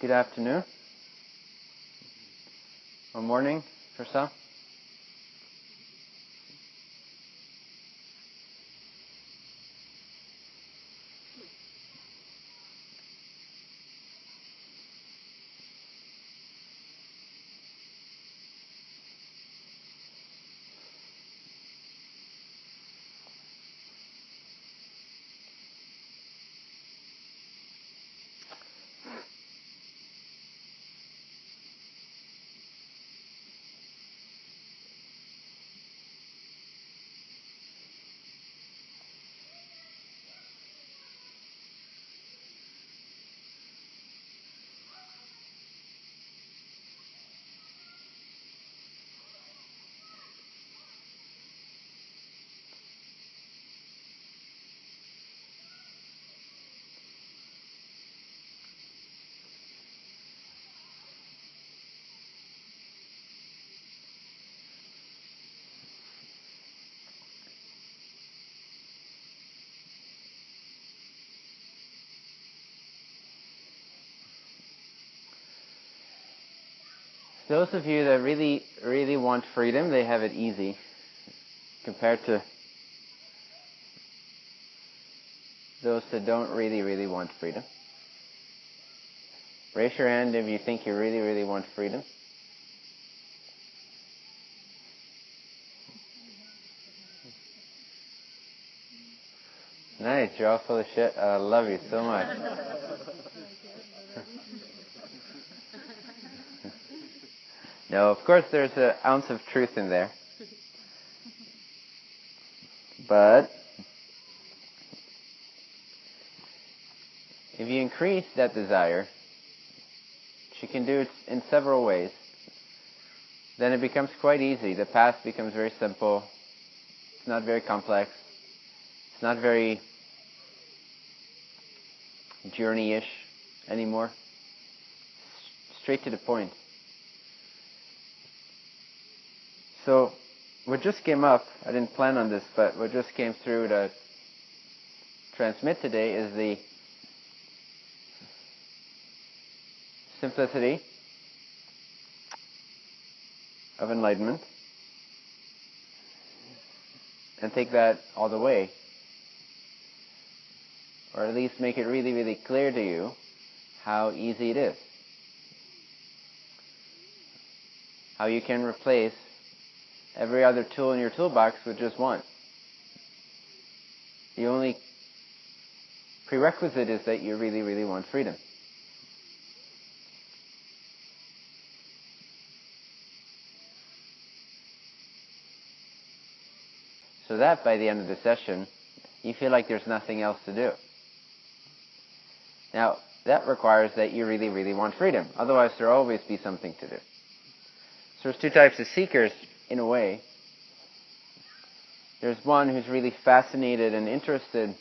Good afternoon. Or morning for some. Those of you that really, really want freedom, they have it easy compared to those that don't really, really want freedom. Raise your hand if you think you really, really want freedom. Nice, you're all full of shit. I love you so much. No, of course there's an ounce of truth in there. But if you increase that desire, you can do it in several ways. Then it becomes quite easy. The path becomes very simple. It's not very complex. It's not very journey-ish anymore. Straight to the point. So what just came up, I didn't plan on this, but what just came through to transmit today is the simplicity of enlightenment and take that all the way. Or at least make it really, really clear to you how easy it is. How you can replace every other tool in your toolbox with just one. The only prerequisite is that you really, really want freedom. So that by the end of the session, you feel like there's nothing else to do. Now, that requires that you really, really want freedom. Otherwise, there'll always be something to do. So there's two types of seekers in a way. There's one who's really fascinated and interested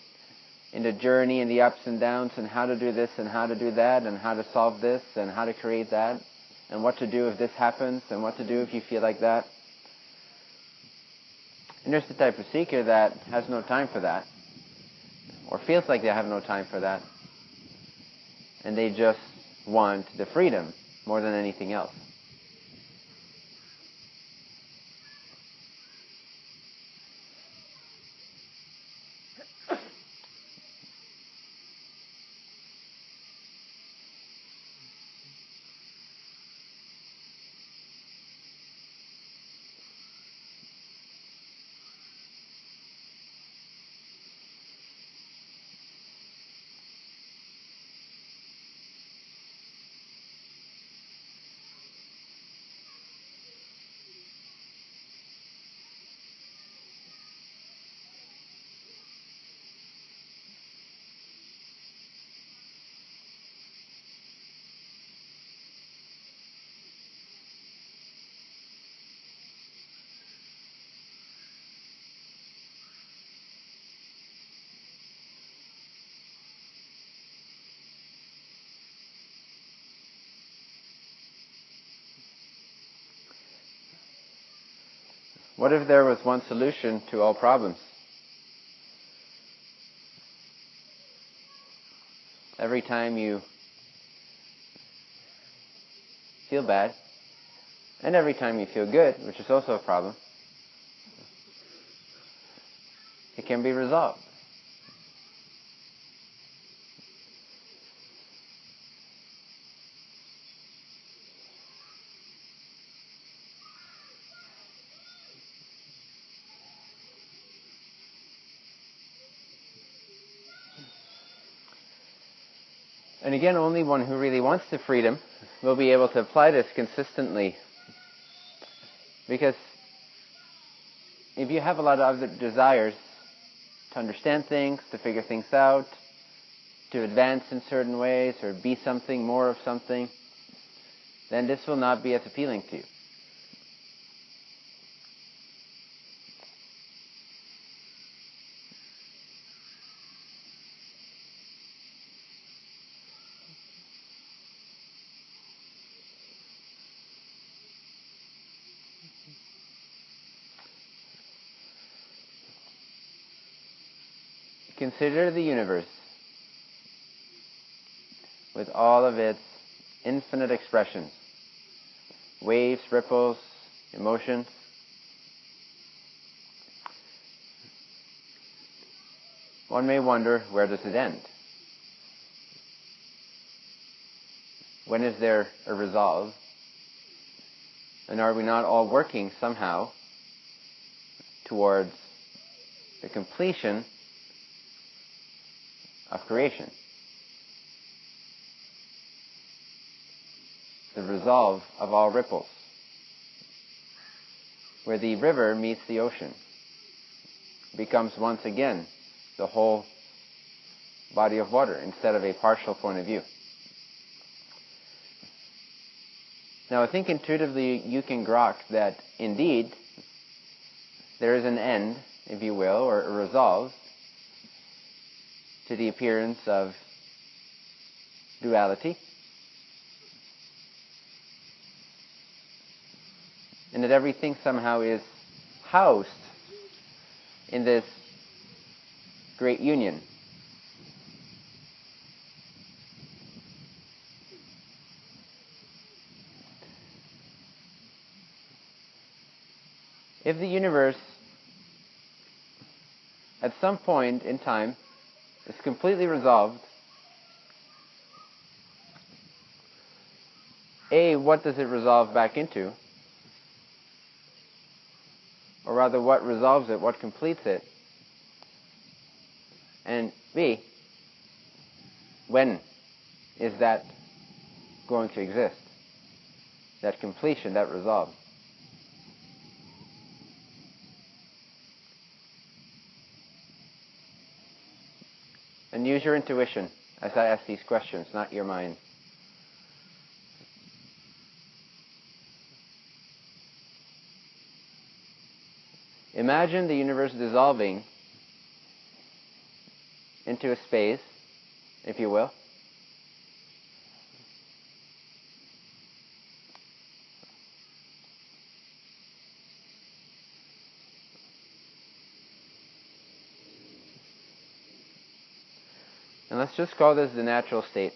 in the journey and the ups and downs and how to do this and how to do that and how to solve this and how to create that and what to do if this happens and what to do if you feel like that. And there's the type of seeker that has no time for that or feels like they have no time for that and they just want the freedom more than anything else. What if there was one solution to all problems? Every time you feel bad. And every time you feel good, which is also a problem, it can be resolved. And again, only one who really wants the freedom will be able to apply this consistently. Because if you have a lot of other desires to understand things, to figure things out, to advance in certain ways, or be something, more of something, then this will not be as appealing to you. Consider the universe with all of its infinite expressions waves, ripples, emotions. One may wonder where does it end? When is there a resolve? And are we not all working somehow towards the completion of creation. The resolve of all ripples, where the river meets the ocean, becomes once again the whole body of water instead of a partial point of view. Now I think intuitively you can grok that indeed there is an end, if you will, or a resolve to the appearance of duality. And that everything somehow is housed in this great union. If the universe at some point in time is completely resolved. A, what does it resolve back into? Or rather, what resolves it? What completes it? And B, when is that going to exist? That completion, that resolve. And use your intuition as I ask these questions, not your mind. Imagine the universe dissolving into a space, if you will. And let's just call this the natural state.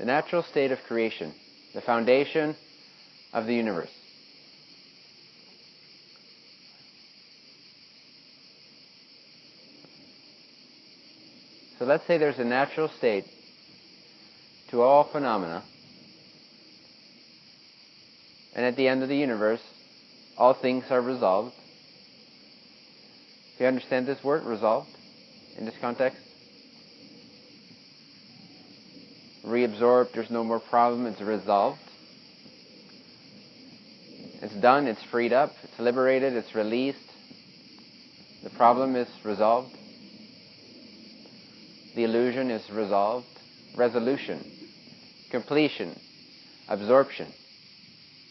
The natural state of creation, the foundation of the universe. So let's say there's a natural state to all phenomena, and at the end of the universe, all things are resolved. Do you understand this word, resolved? in this context? Reabsorbed, there's no more problem, it's resolved. It's done, it's freed up, it's liberated, it's released. The problem is resolved. The illusion is resolved. Resolution, completion, absorption,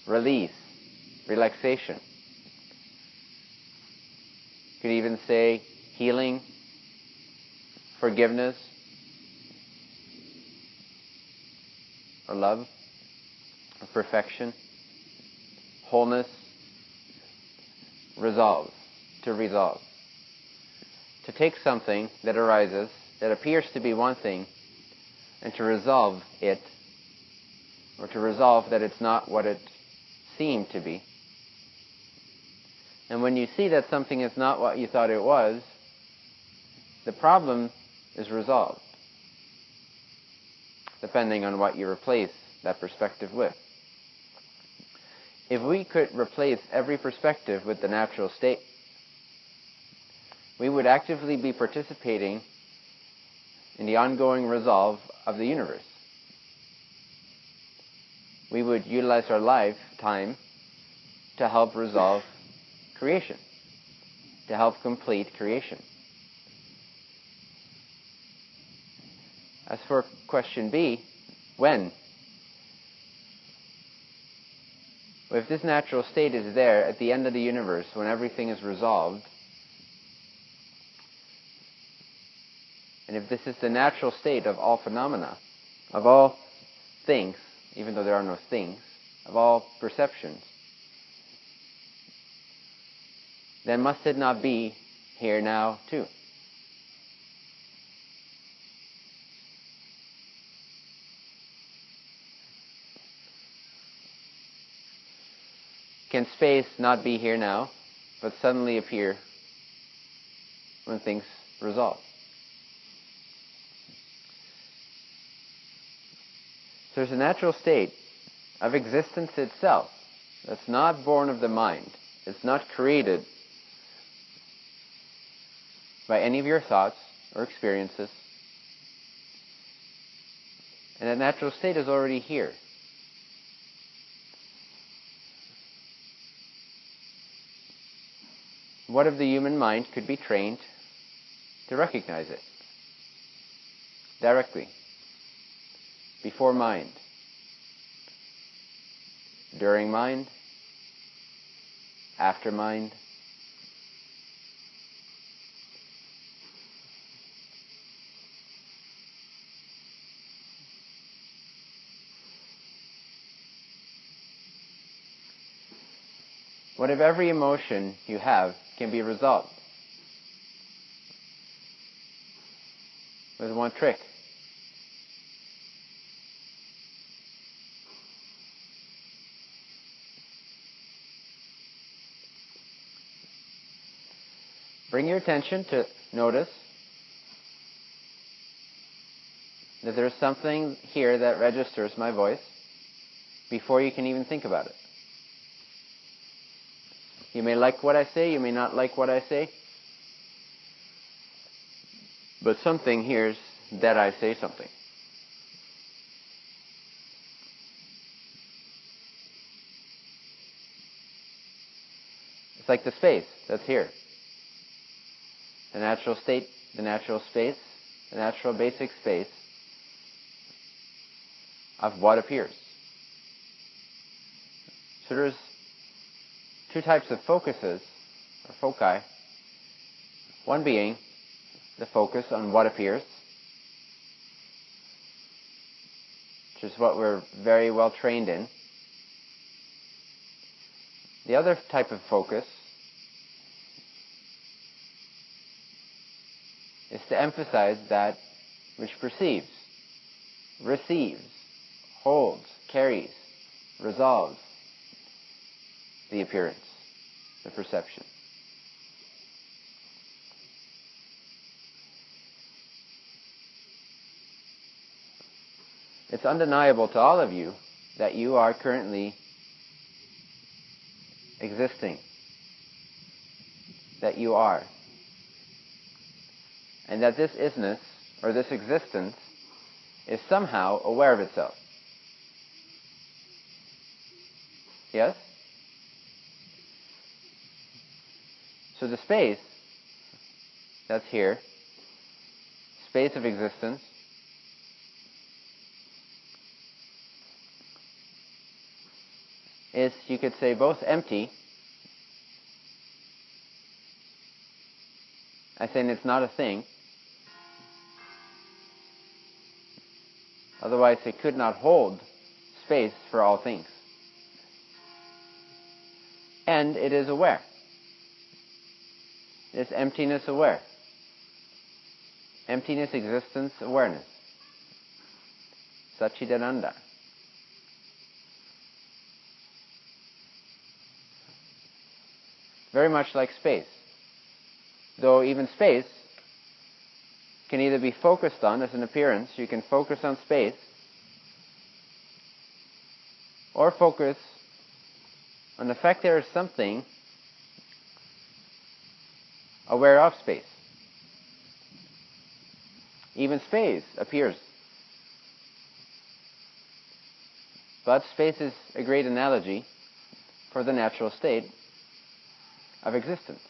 release, relaxation. You could even say healing, forgiveness, or love, or perfection, wholeness, resolve, to resolve. To take something that arises that appears to be one thing and to resolve it or to resolve that it's not what it seemed to be. And when you see that something is not what you thought it was, the problem is resolved, depending on what you replace that perspective with. If we could replace every perspective with the natural state, we would actively be participating in the ongoing resolve of the universe. We would utilize our lifetime to help resolve creation, to help complete creation. As for question B, when? If this natural state is there at the end of the universe, when everything is resolved, and if this is the natural state of all phenomena, of all things, even though there are no things, of all perceptions, then must it not be here now too? Can space not be here now, but suddenly appear when things resolve? So there's a natural state of existence itself that's not born of the mind. It's not created by any of your thoughts or experiences. And that natural state is already here. What if the human mind could be trained to recognize it? Directly, before mind, during mind, after mind? What if every emotion you have can be resolved with one trick? Bring your attention to notice that there's something here that registers my voice before you can even think about it. You may like what I say, you may not like what I say. But something hears that I say something. It's like the space that's here. The natural state, the natural space, the natural basic space of what appears. So there's two types of focuses, or foci. One being the focus on what appears, which is what we're very well trained in. The other type of focus is to emphasize that which perceives, receives, holds, carries, resolves, the appearance, the perception. It's undeniable to all of you that you are currently existing, that you are, and that this isness, or this existence, is somehow aware of itself. Yes? So the space that's here, space of existence, is, you could say, both empty. I say it's not a thing. Otherwise, it could not hold space for all things. And it is aware is emptiness aware. Emptiness existence awareness. Satchidananda. Very much like space. Though even space can either be focused on as an appearance, you can focus on space, or focus on the fact there is something aware of space. Even space appears. But space is a great analogy for the natural state of existence.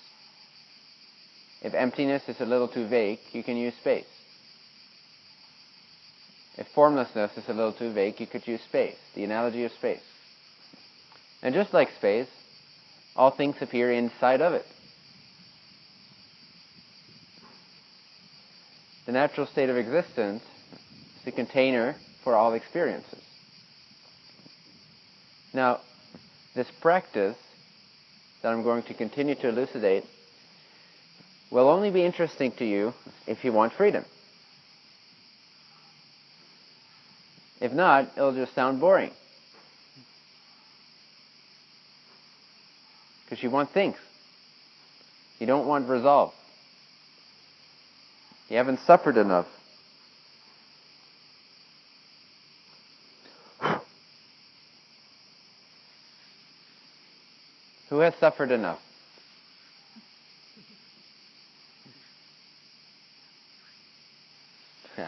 If emptiness is a little too vague, you can use space. If formlessness is a little too vague, you could use space, the analogy of space. And just like space, all things appear inside of it. The natural state of existence is the container for all experiences. Now, this practice that I'm going to continue to elucidate will only be interesting to you if you want freedom. If not, it'll just sound boring. Because you want things. You don't want resolve. You haven't suffered enough. Who has suffered enough?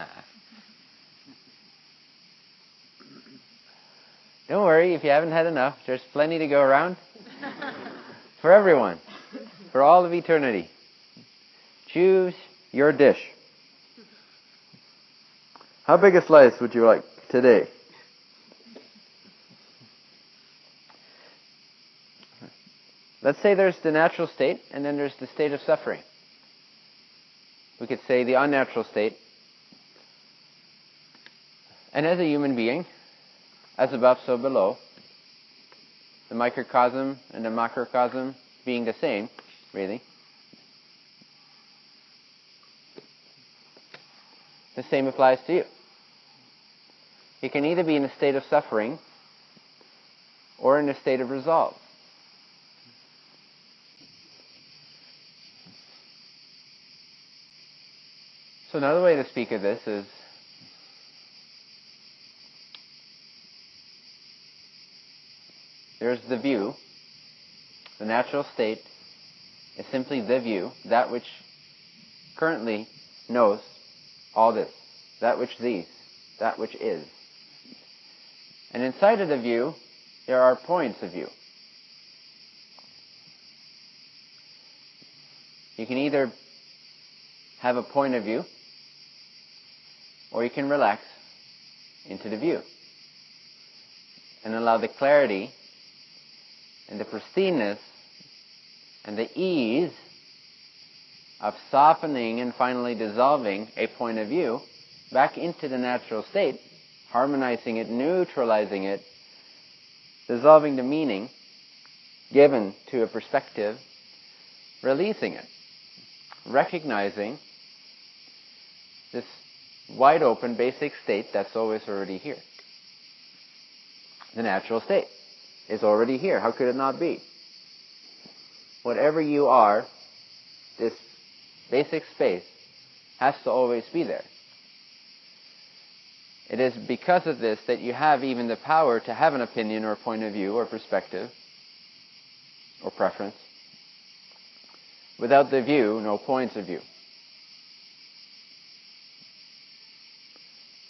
Don't worry, if you haven't had enough, there's plenty to go around. for everyone. For all of eternity. Choose your dish. How big a slice would you like today? Let's say there's the natural state and then there's the state of suffering. We could say the unnatural state. And as a human being, as above, so below, the microcosm and the macrocosm being the same, really. The same applies to you. You can either be in a state of suffering or in a state of resolve. So another way to speak of this is there's the view. The natural state is simply the view, that which currently knows all this, that which these, that which is. And inside of the view, there are points of view. You can either have a point of view or you can relax into the view and allow the clarity and the pristineness and the ease of softening and finally dissolving a point of view back into the natural state, harmonizing it, neutralizing it, dissolving the meaning given to a perspective, releasing it, recognizing this wide open basic state that's always already here. The natural state is already here. How could it not be? Whatever you are, this basic space has to always be there. It is because of this that you have even the power to have an opinion or point of view or perspective or preference. Without the view, no points of view.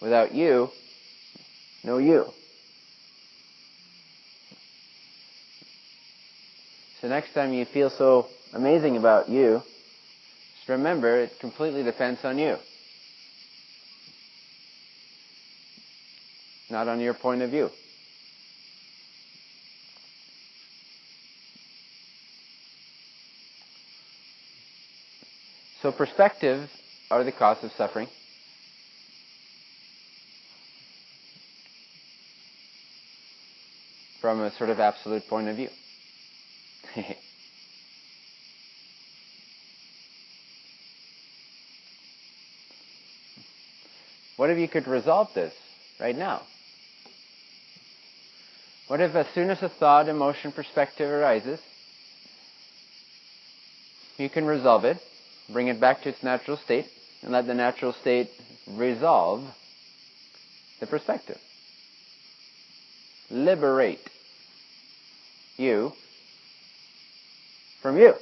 Without you, no you. So next time you feel so amazing about you, remember it completely depends on you. Not on your point of view. So perspective are the cause of suffering. from a sort of absolute point of view. what if you could resolve this right now? What if as soon as a thought, emotion, perspective arises, you can resolve it, bring it back to its natural state, and let the natural state resolve the perspective. Liberate you from you.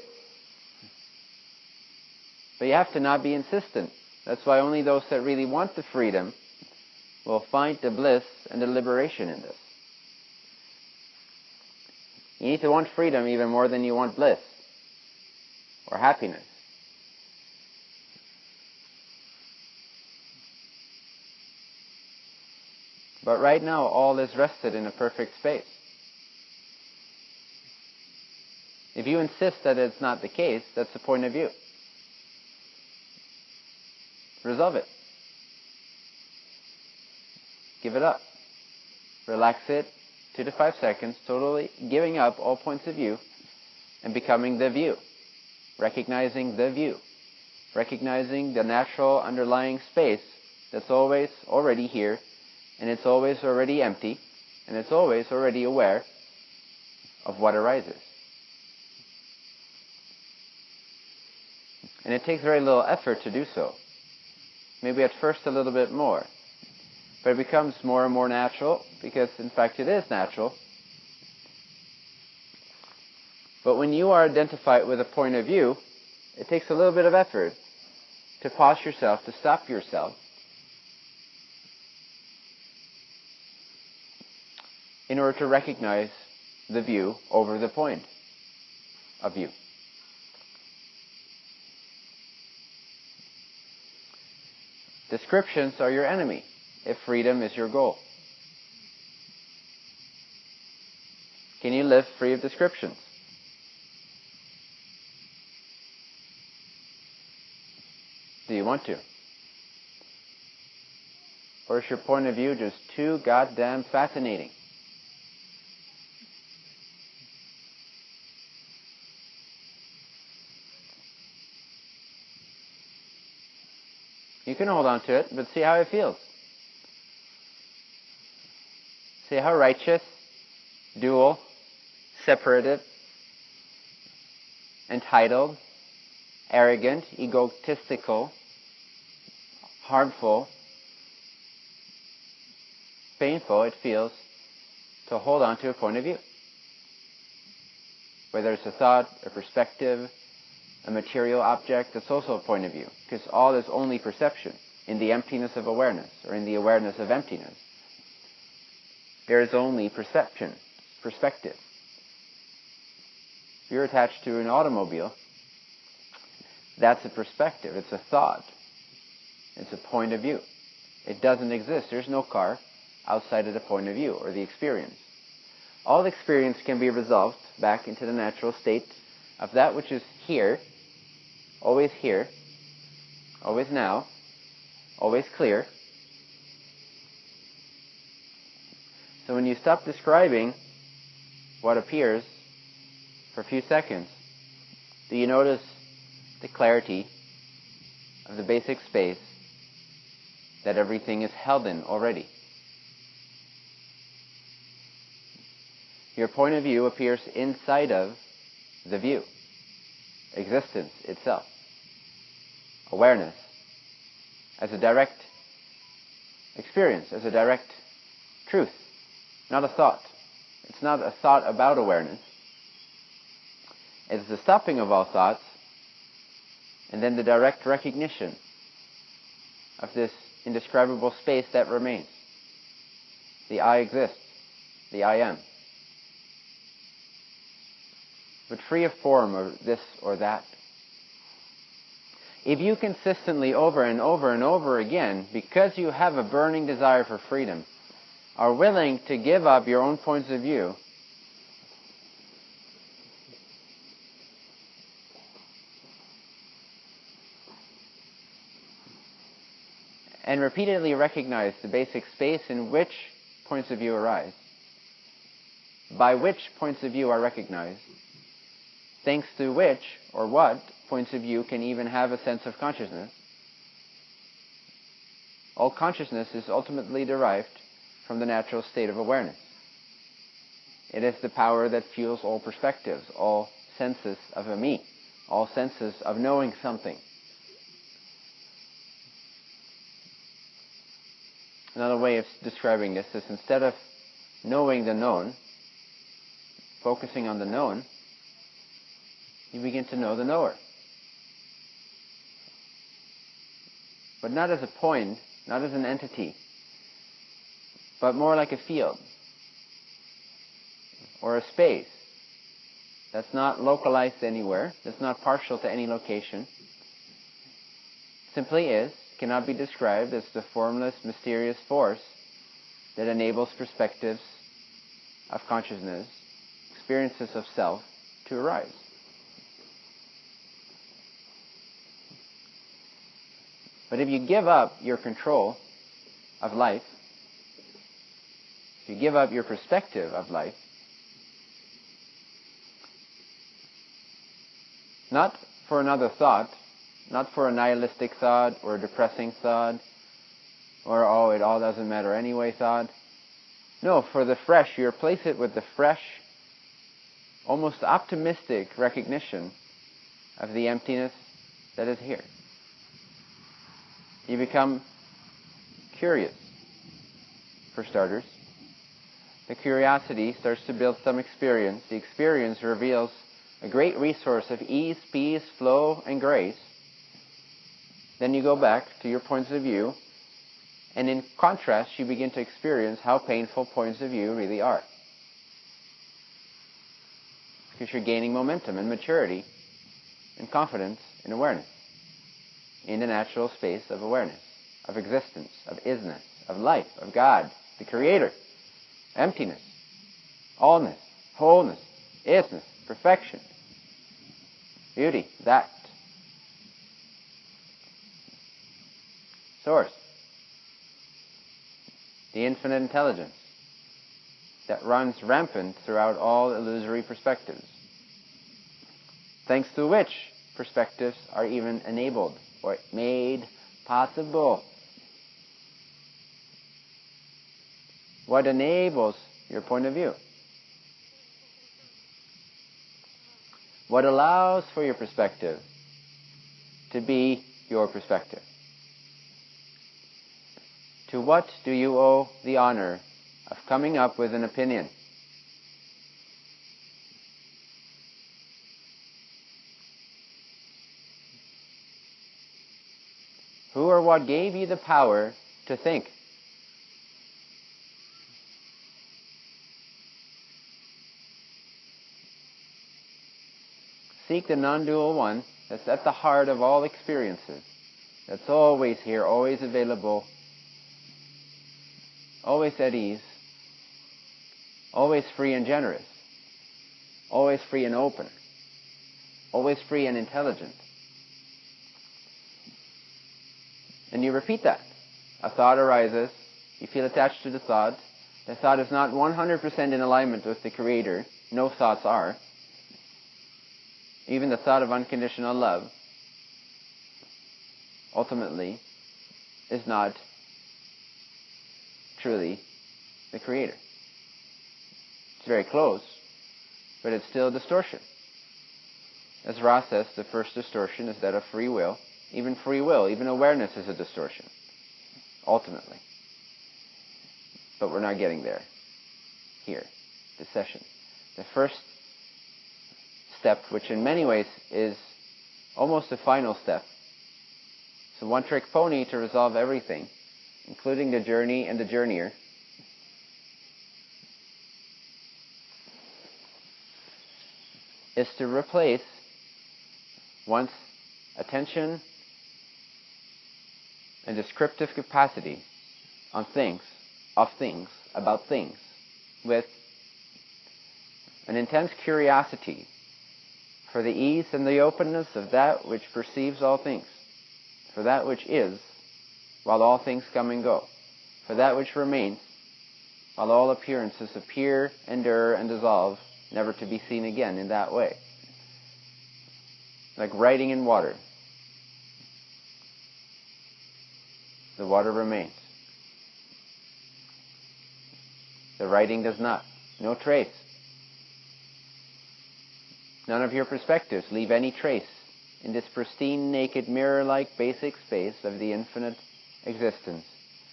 But you have to not be insistent. That's why only those that really want the freedom will find the bliss and the liberation in this. You need to want freedom even more than you want bliss or happiness. But right now, all is rested in a perfect space. If you insist that it's not the case, that's the point of view. Resolve it. Give it up. Relax it two to five seconds, totally giving up all points of view and becoming the view. Recognizing the view. Recognizing the natural underlying space that's always already here and it's always already empty and it's always already aware of what arises. And it takes very little effort to do so. Maybe at first a little bit more. But it becomes more and more natural because, in fact, it is natural. But when you are identified with a point of view, it takes a little bit of effort to pause yourself, to stop yourself, in order to recognize the view over the point of view. Descriptions are your enemy if freedom is your goal. Can you live free of descriptions? Do you want to? Or is your point of view just too goddamn fascinating? Can hold on to it, but see how it feels. See how righteous, dual, separative, entitled, arrogant, egotistical, harmful, painful it feels to hold on to a point of view. Whether it's a thought, a perspective, a material object, that's also a point of view, because all is only perception in the emptiness of awareness, or in the awareness of emptiness. There is only perception, perspective. If you're attached to an automobile, that's a perspective, it's a thought, it's a point of view. It doesn't exist. There's no car outside of the point of view or the experience. All experience can be resolved back into the natural state of that which is here always here, always now, always clear. So when you stop describing what appears for a few seconds, do you notice the clarity of the basic space that everything is held in already? Your point of view appears inside of the view existence itself, awareness, as a direct experience, as a direct truth, not a thought. It's not a thought about awareness. It's the stopping of all thoughts and then the direct recognition of this indescribable space that remains. The I exists. The I am but free of form or this or that. If you consistently over and over and over again, because you have a burning desire for freedom, are willing to give up your own points of view, and repeatedly recognize the basic space in which points of view arise, by which points of view are recognized, thanks to which or what points of view can even have a sense of consciousness. All consciousness is ultimately derived from the natural state of awareness. It is the power that fuels all perspectives, all senses of a me, all senses of knowing something. Another way of describing this is instead of knowing the known, focusing on the known, you begin to know the knower. But not as a point, not as an entity, but more like a field or a space that's not localized anywhere, that's not partial to any location, simply is, cannot be described as the formless, mysterious force that enables perspectives of consciousness, experiences of self to arise. But if you give up your control of life, if you give up your perspective of life, not for another thought, not for a nihilistic thought or a depressing thought, or oh, it all doesn't matter anyway thought. No, for the fresh, you replace it with the fresh, almost optimistic recognition of the emptiness that is here. You become curious, for starters. The curiosity starts to build some experience. The experience reveals a great resource of ease, peace, flow, and grace. Then you go back to your points of view, and in contrast, you begin to experience how painful points of view really are. Because you're gaining momentum and maturity and confidence and awareness, in the natural space of awareness, of existence, of isness, of life, of God, the Creator, emptiness, allness, wholeness, isness, perfection, beauty, that. Source. The infinite intelligence that runs rampant throughout all illusory perspectives, thanks to which perspectives are even enabled or made possible. What enables your point of view? What allows for your perspective to be your perspective? To what do you owe the honor of coming up with an opinion? Who or what gave you the power to think? Seek the non-dual one that's at the heart of all experiences. That's always here, always available, always at ease, always free and generous, always free and open, always free and intelligent. And you repeat that. A thought arises, you feel attached to the thought. The thought is not 100% in alignment with the Creator. No thoughts are even the thought of unconditional love, ultimately is not truly the creator. It's very close, but it's still a distortion. As Ra says, the first distortion is that of free will. Even free will, even awareness is a distortion, ultimately. But we're not getting there here, this session. The first step, which in many ways is almost the final step. It's a one-trick pony to resolve everything, including the journey and the journeyer. Is to replace one's attention and descriptive capacity on things, of things, about things, with an intense curiosity for the ease and the openness of that which perceives all things, for that which is, while all things come and go, for that which remains, while all appearances appear, endure, and dissolve, never to be seen again in that way. Like writing in water. The water remains. The writing does not. No trace. None of your perspectives leave any trace in this pristine, naked, mirror-like basic space of the infinite existence,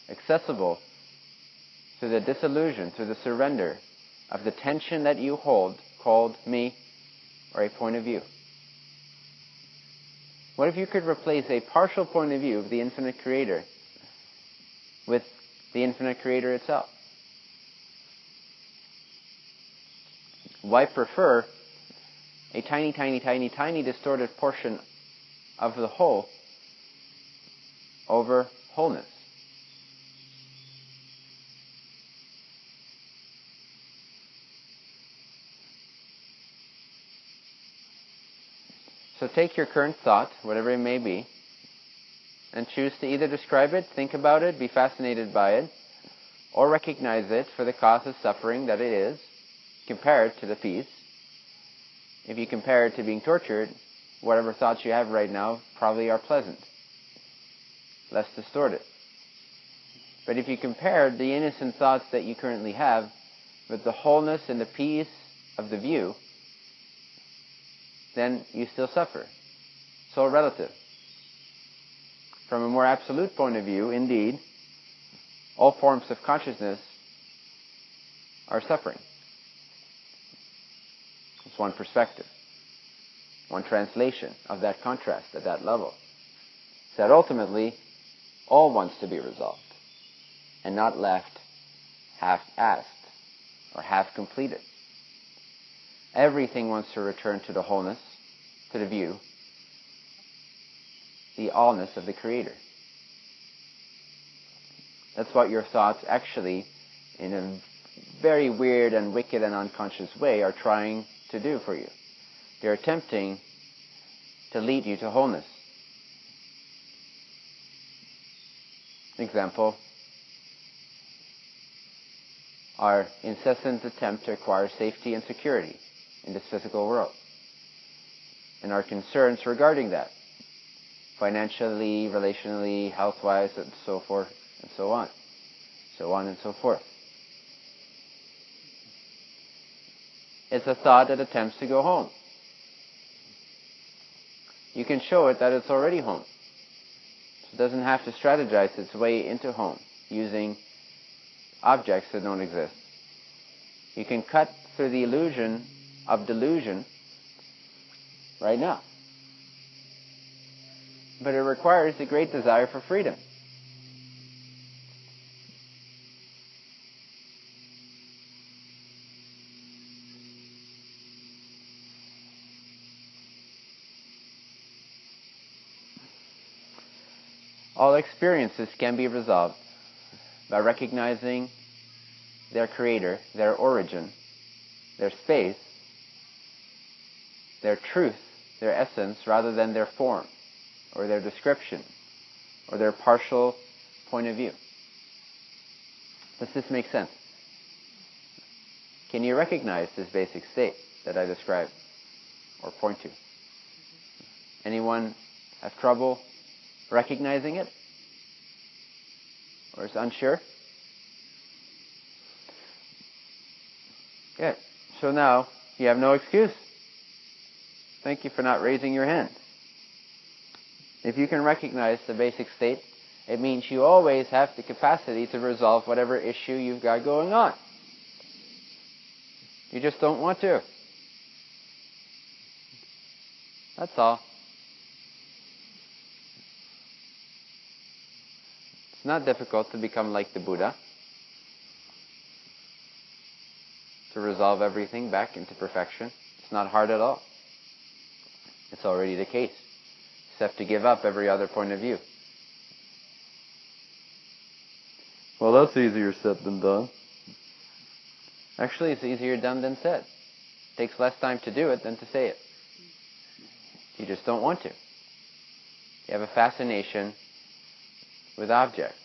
accessible through the disillusion, through the surrender of the tension that you hold called me or a point of view. What if you could replace a partial point of view of the infinite creator with the infinite creator itself? Why prefer a tiny, tiny, tiny, tiny distorted portion of the whole over wholeness? So take your current thought, whatever it may be, and choose to either describe it, think about it, be fascinated by it, or recognize it for the cause of suffering that it is, compare it to the peace. If you compare it to being tortured, whatever thoughts you have right now probably are pleasant, less distorted. But if you compare the innocent thoughts that you currently have with the wholeness and the peace of the view, then you still suffer. So relative. From a more absolute point of view, indeed, all forms of consciousness are suffering. It's one perspective, one translation of that contrast at that level. That ultimately, all wants to be resolved and not left half-assed or half-completed. Everything wants to return to the wholeness, to the view, the allness of the Creator. That's what your thoughts actually, in a very weird and wicked and unconscious way, are trying to do for you. They're attempting to lead you to wholeness. Example, our incessant attempt to acquire safety and security in this physical world. And our concerns regarding that, financially, relationally, health-wise, and so forth, and so on. So on and so forth. It's a thought that attempts to go home. You can show it that it's already home. So it doesn't have to strategize its way into home using objects that don't exist. You can cut through the illusion of delusion right now. But it requires a great desire for freedom. All experiences can be resolved by recognizing their creator, their origin, their space, their truth, their essence, rather than their form, or their description, or their partial point of view. Does this make sense? Can you recognize this basic state that I described, or point to? Anyone have trouble recognizing it? Or is unsure? Good. So now you have no excuse. Thank you for not raising your hand. If you can recognize the basic state, it means you always have the capacity to resolve whatever issue you've got going on. You just don't want to. That's all. It's not difficult to become like the Buddha. To resolve everything back into perfection. It's not hard at all. It's already the case. Have to give up every other point of view. Well, that's easier said than done. Actually, it's easier done than said. It takes less time to do it than to say it. You just don't want to. You have a fascination with objects.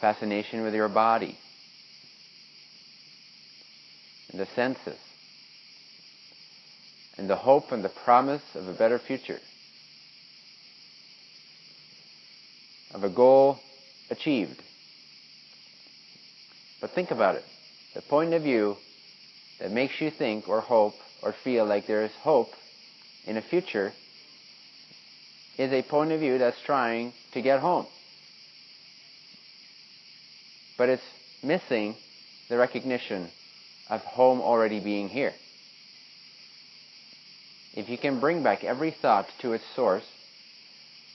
Fascination with your body. And the senses and the hope and the promise of a better future, of a goal achieved. But think about it. The point of view that makes you think or hope or feel like there is hope in a future is a point of view that's trying to get home. But it's missing the recognition of home already being here. If you can bring back every thought to its source,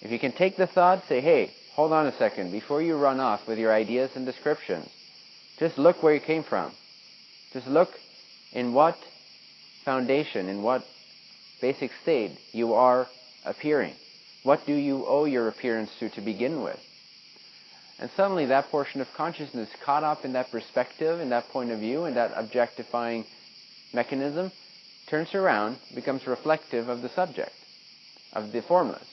if you can take the thought, say, hey, hold on a second, before you run off with your ideas and descriptions, just look where you came from. Just look in what foundation, in what basic state you are appearing. What do you owe your appearance to to begin with? And suddenly that portion of consciousness caught up in that perspective, in that point of view, in that objectifying mechanism, turns around, becomes reflective of the subject, of the formless.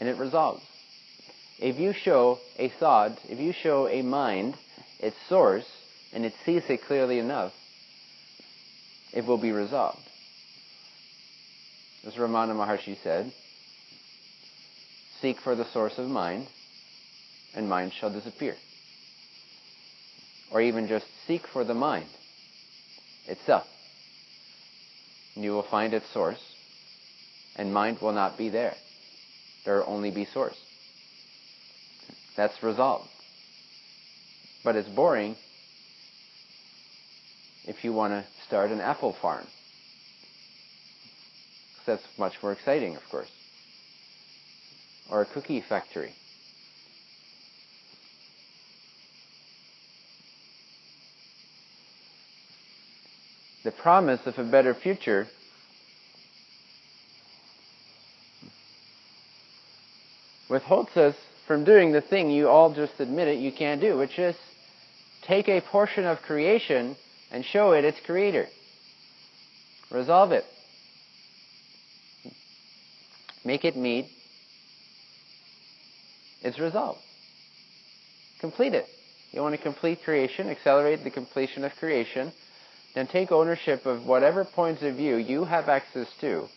And it resolves. If you show a thought, if you show a mind its source, and it sees it clearly enough, it will be resolved. As Ramana Maharshi said, seek for the source of mind, and mind shall disappear. Or even just seek for the mind itself. You will find its source, and mind will not be there. There will only be source. That's resolved. But it's boring if you want to start an apple farm. That's much more exciting, of course. Or a cookie factory. The promise of a better future withholds us from doing the thing you all just admitted you can't do, which is take a portion of creation and show it its creator. Resolve it. Make it meet its resolve. Complete it. You want to complete creation, accelerate the completion of creation, then take ownership of whatever points of view you have access to,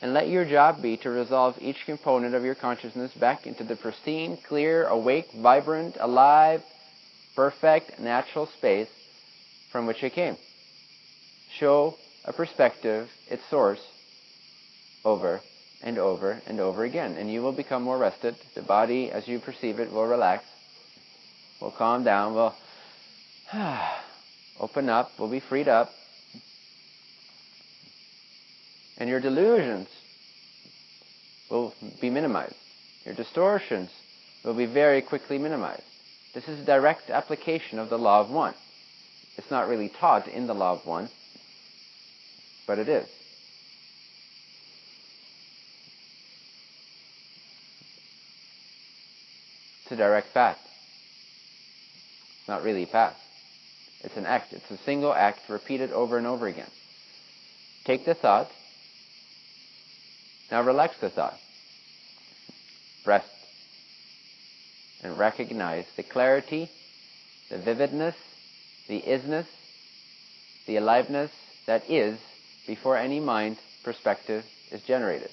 and let your job be to resolve each component of your consciousness back into the pristine, clear, awake, vibrant, alive, perfect, natural space from which it came. Show a perspective, its source, over and over and over again. And you will become more rested. The body, as you perceive it, will relax, will calm down, will open up, will be freed up. And your delusions will be minimized. Your distortions will be very quickly minimized. This is a direct application of the law of one. It's not really taught in the law of one, but it is. It's a direct fact. It's not really a path. It's an act. It's a single act repeated over and over again. Take the thought. Now relax the thought. Rest. And recognize the clarity, the vividness, the isness, the aliveness that is before any mind perspective is generated.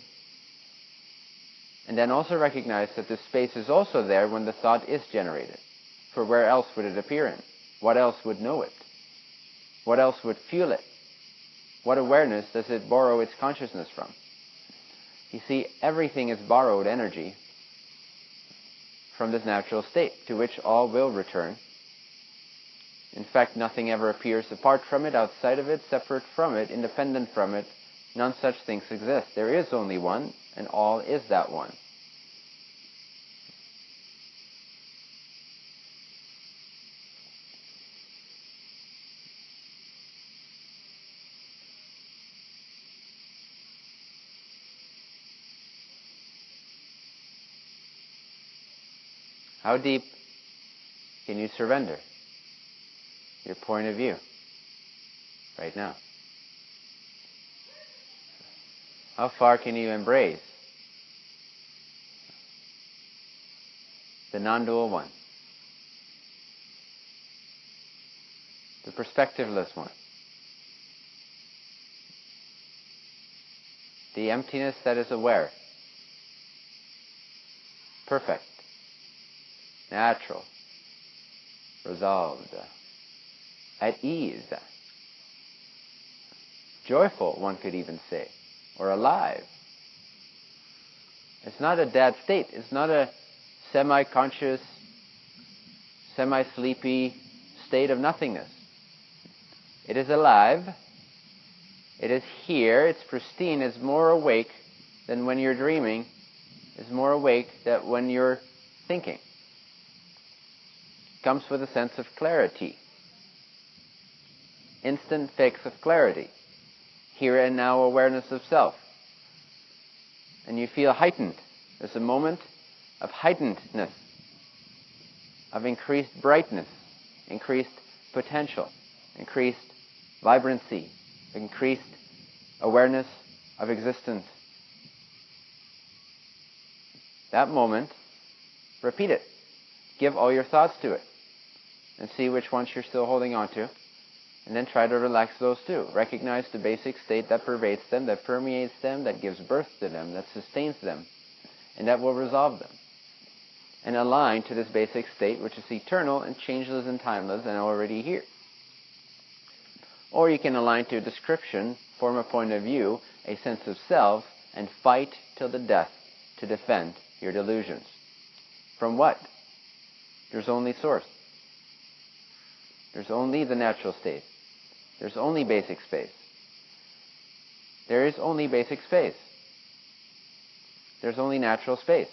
And then also recognize that the space is also there when the thought is generated. For where else would it appear in? What else would know it? What else would feel it? What awareness does it borrow its consciousness from? You see, everything is borrowed energy from this natural state to which all will return in fact, nothing ever appears apart from it, outside of it, separate from it, independent from it. None such things exist. There is only one, and all is that one. How deep can you surrender? your point of view right now? How far can you embrace the non dual one? The perspectiveless one. The emptiness that is aware. Perfect. Natural. Resolved at ease, joyful, one could even say, or alive. It's not a dead state. It's not a semi-conscious, semi-sleepy state of nothingness. It is alive. It is here. It's pristine. It's more awake than when you're dreaming. It's more awake than when you're thinking. Comes with a sense of clarity. Instant fix of clarity. Here and now awareness of self. And you feel heightened. There's a moment of heightenedness, of increased brightness, increased potential, increased vibrancy, increased awareness of existence. That moment, repeat it. Give all your thoughts to it and see which ones you're still holding on to. And then try to relax those too. Recognize the basic state that pervades them, that permeates them, that gives birth to them, that sustains them, and that will resolve them. And align to this basic state, which is eternal and changeless and timeless and already here. Or you can align to a description, form a point of view, a sense of self, and fight till the death to defend your delusions. From what? There's only source. There's only the natural state. There's only basic space. There is only basic space. There's only natural space.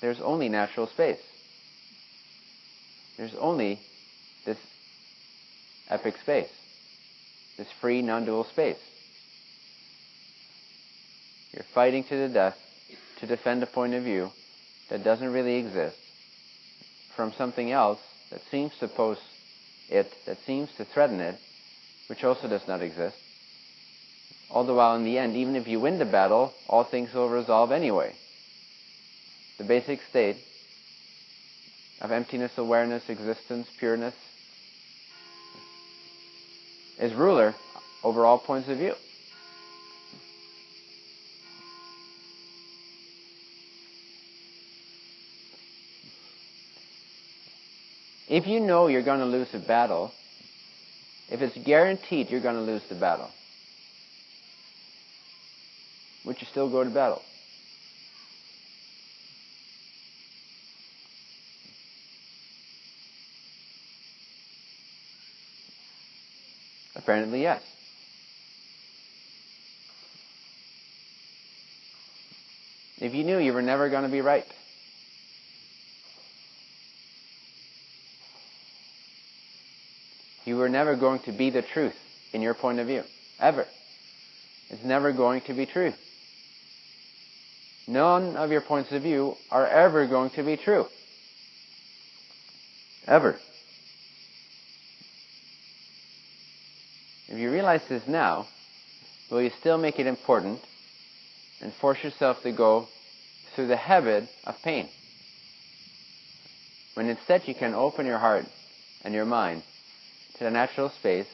There's only natural space. There's only this epic space, this free non-dual space. You're fighting to the death to defend a point of view that doesn't really exist from something else that seems to pose it, that seems to threaten it, which also does not exist. All the while, in the end, even if you win the battle, all things will resolve anyway. The basic state of emptiness, awareness, existence, pureness, is ruler over all points of view. If you know you're going to lose a battle, if it's guaranteed you're going to lose the battle, would you still go to battle? Apparently, yes. If you knew you were never going to be right, you were never going to be the truth in your point of view. Ever. It's never going to be true. None of your points of view are ever going to be true. Ever. If you realize this now, will you still make it important and force yourself to go through the habit of pain? When instead you can open your heart and your mind to the natural space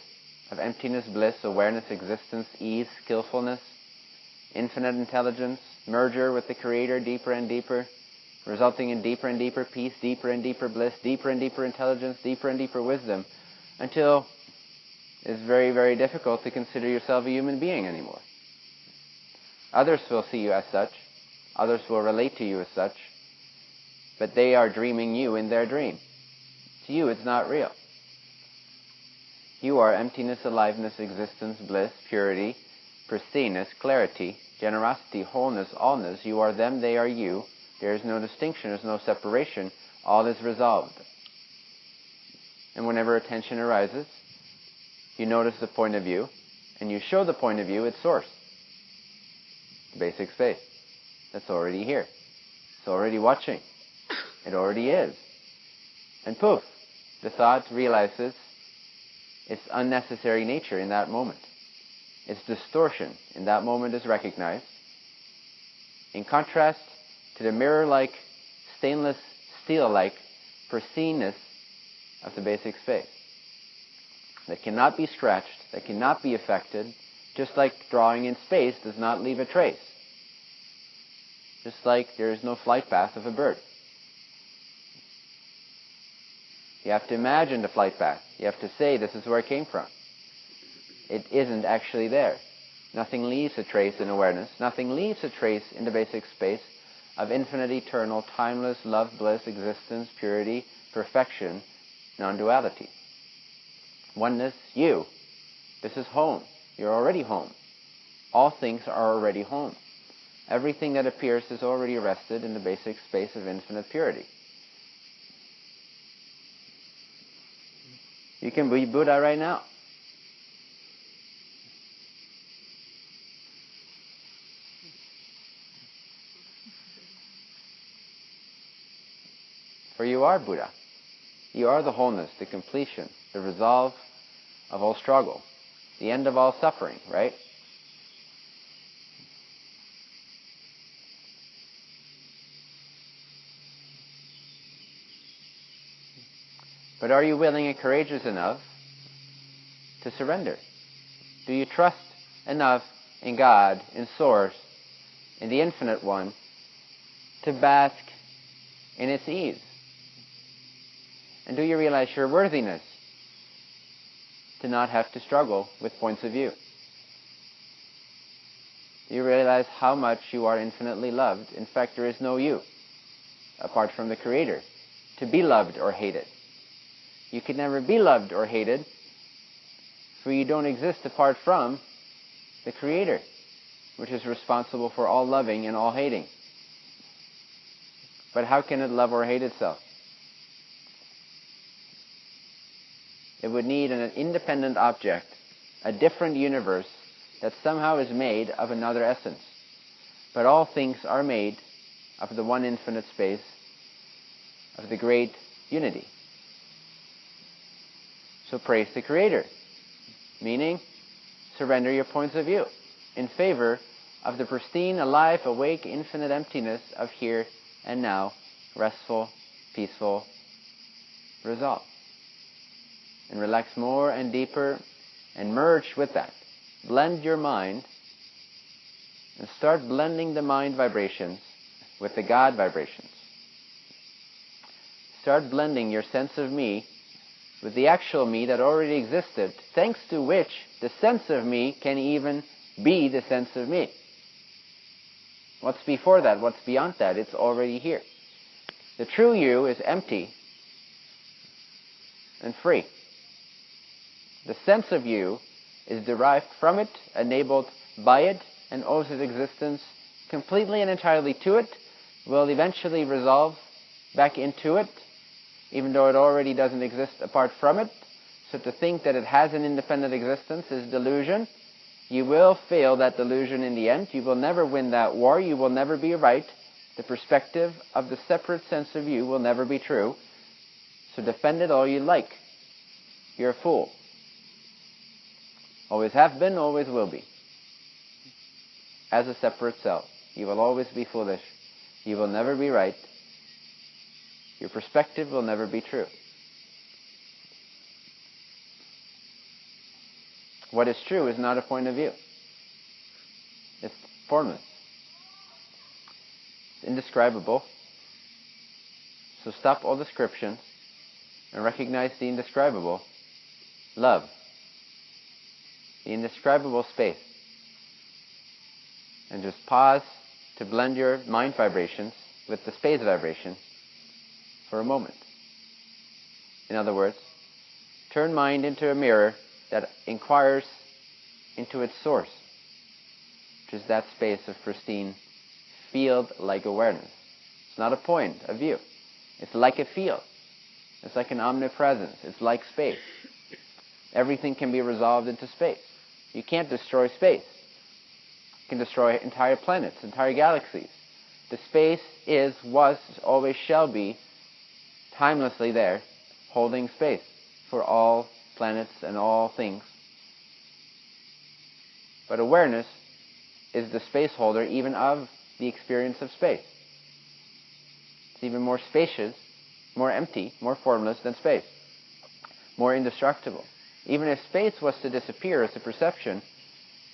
of emptiness, bliss, awareness, existence, ease, skillfulness, infinite intelligence, merger with the Creator deeper and deeper, resulting in deeper and deeper peace, deeper and deeper bliss, deeper and deeper intelligence, deeper and deeper wisdom, until it's very, very difficult to consider yourself a human being anymore. Others will see you as such. Others will relate to you as such. But they are dreaming you in their dream. To you, it's not real. You are emptiness, aliveness, existence, bliss, purity, pristineness, clarity, generosity, wholeness, allness. You are them, they are you. There is no distinction, there's no separation. All is resolved. And whenever attention arises, you notice the point of view, and you show the point of view its source. Basic space. That's already here. It's already watching. It already is. And poof, the thought realizes its unnecessary nature in that moment. Its distortion in that moment is recognized. In contrast to the mirror-like, stainless steel-like pristineness of the basic space that cannot be stretched, that cannot be affected, just like drawing in space does not leave a trace. Just like there is no flight path of a bird. You have to imagine the flight path. You have to say, this is where it came from. it isn't actually there. Nothing leaves a trace in awareness. Nothing leaves a trace in the basic space of infinite, eternal, timeless love, bliss, existence, purity, perfection, non-duality. Oneness, you. This is home. You're already home. All things are already home. Everything that appears is already rested in the basic space of infinite purity. You can be Buddha right now. For you are Buddha. You are the wholeness, the completion, the resolve of all struggle, the end of all suffering, right? But are you willing and courageous enough to surrender? Do you trust enough in God, in Source, in the Infinite One, to bask in its ease? And do you realize your worthiness to not have to struggle with points of view? Do you realize how much you are infinitely loved? In fact, there is no you apart from the Creator to be loved or hated. You can never be loved or hated, for you don't exist apart from the Creator, which is responsible for all loving and all hating. But how can it love or hate itself? It would need an independent object, a different universe that somehow is made of another essence. But all things are made of the one infinite space of the great unity. So praise the Creator, meaning surrender your points of view in favor of the pristine, alive, awake, infinite emptiness of here and now, restful, peaceful resolve. And relax more and deeper and merge with that. Blend your mind and start blending the mind vibrations with the God vibrations. Start blending your sense of me with the actual me that already existed, thanks to which the sense of me can even be the sense of me. What's before that? What's beyond that? It's already here. The true you is empty and free. The sense of you is derived from it, enabled by it, and owes its existence completely and entirely to it, will eventually resolve back into it, even though it already doesn't exist apart from it. So to think that it has an independent existence is delusion. You will fail that delusion in the end. You will never win that war. You will never be right. The perspective of the separate sense of you will never be true. So defend it all you like. You're a fool. Always have been, always will be. As a separate self. You will always be foolish. You will never be right. Your perspective will never be true. What is true is not a point of view. It's formless. It's indescribable. So stop all descriptions and recognize the indescribable. Love. The indescribable space. And just pause to blend your mind vibrations with the space vibration for a moment. In other words, turn mind into a mirror that inquires into its source, which is that space of pristine field-like awareness. It's not a point, a view. It's like a field. It's like an omnipresence. It's like space. Everything can be resolved into space. You can't destroy space. You can destroy entire planets, entire galaxies. The space is, was, always shall be timelessly there, holding space for all planets and all things. But awareness is the space holder even of the experience of space. It's even more spacious, more empty, more formless than space, more indestructible. Even if space was to disappear as a perception,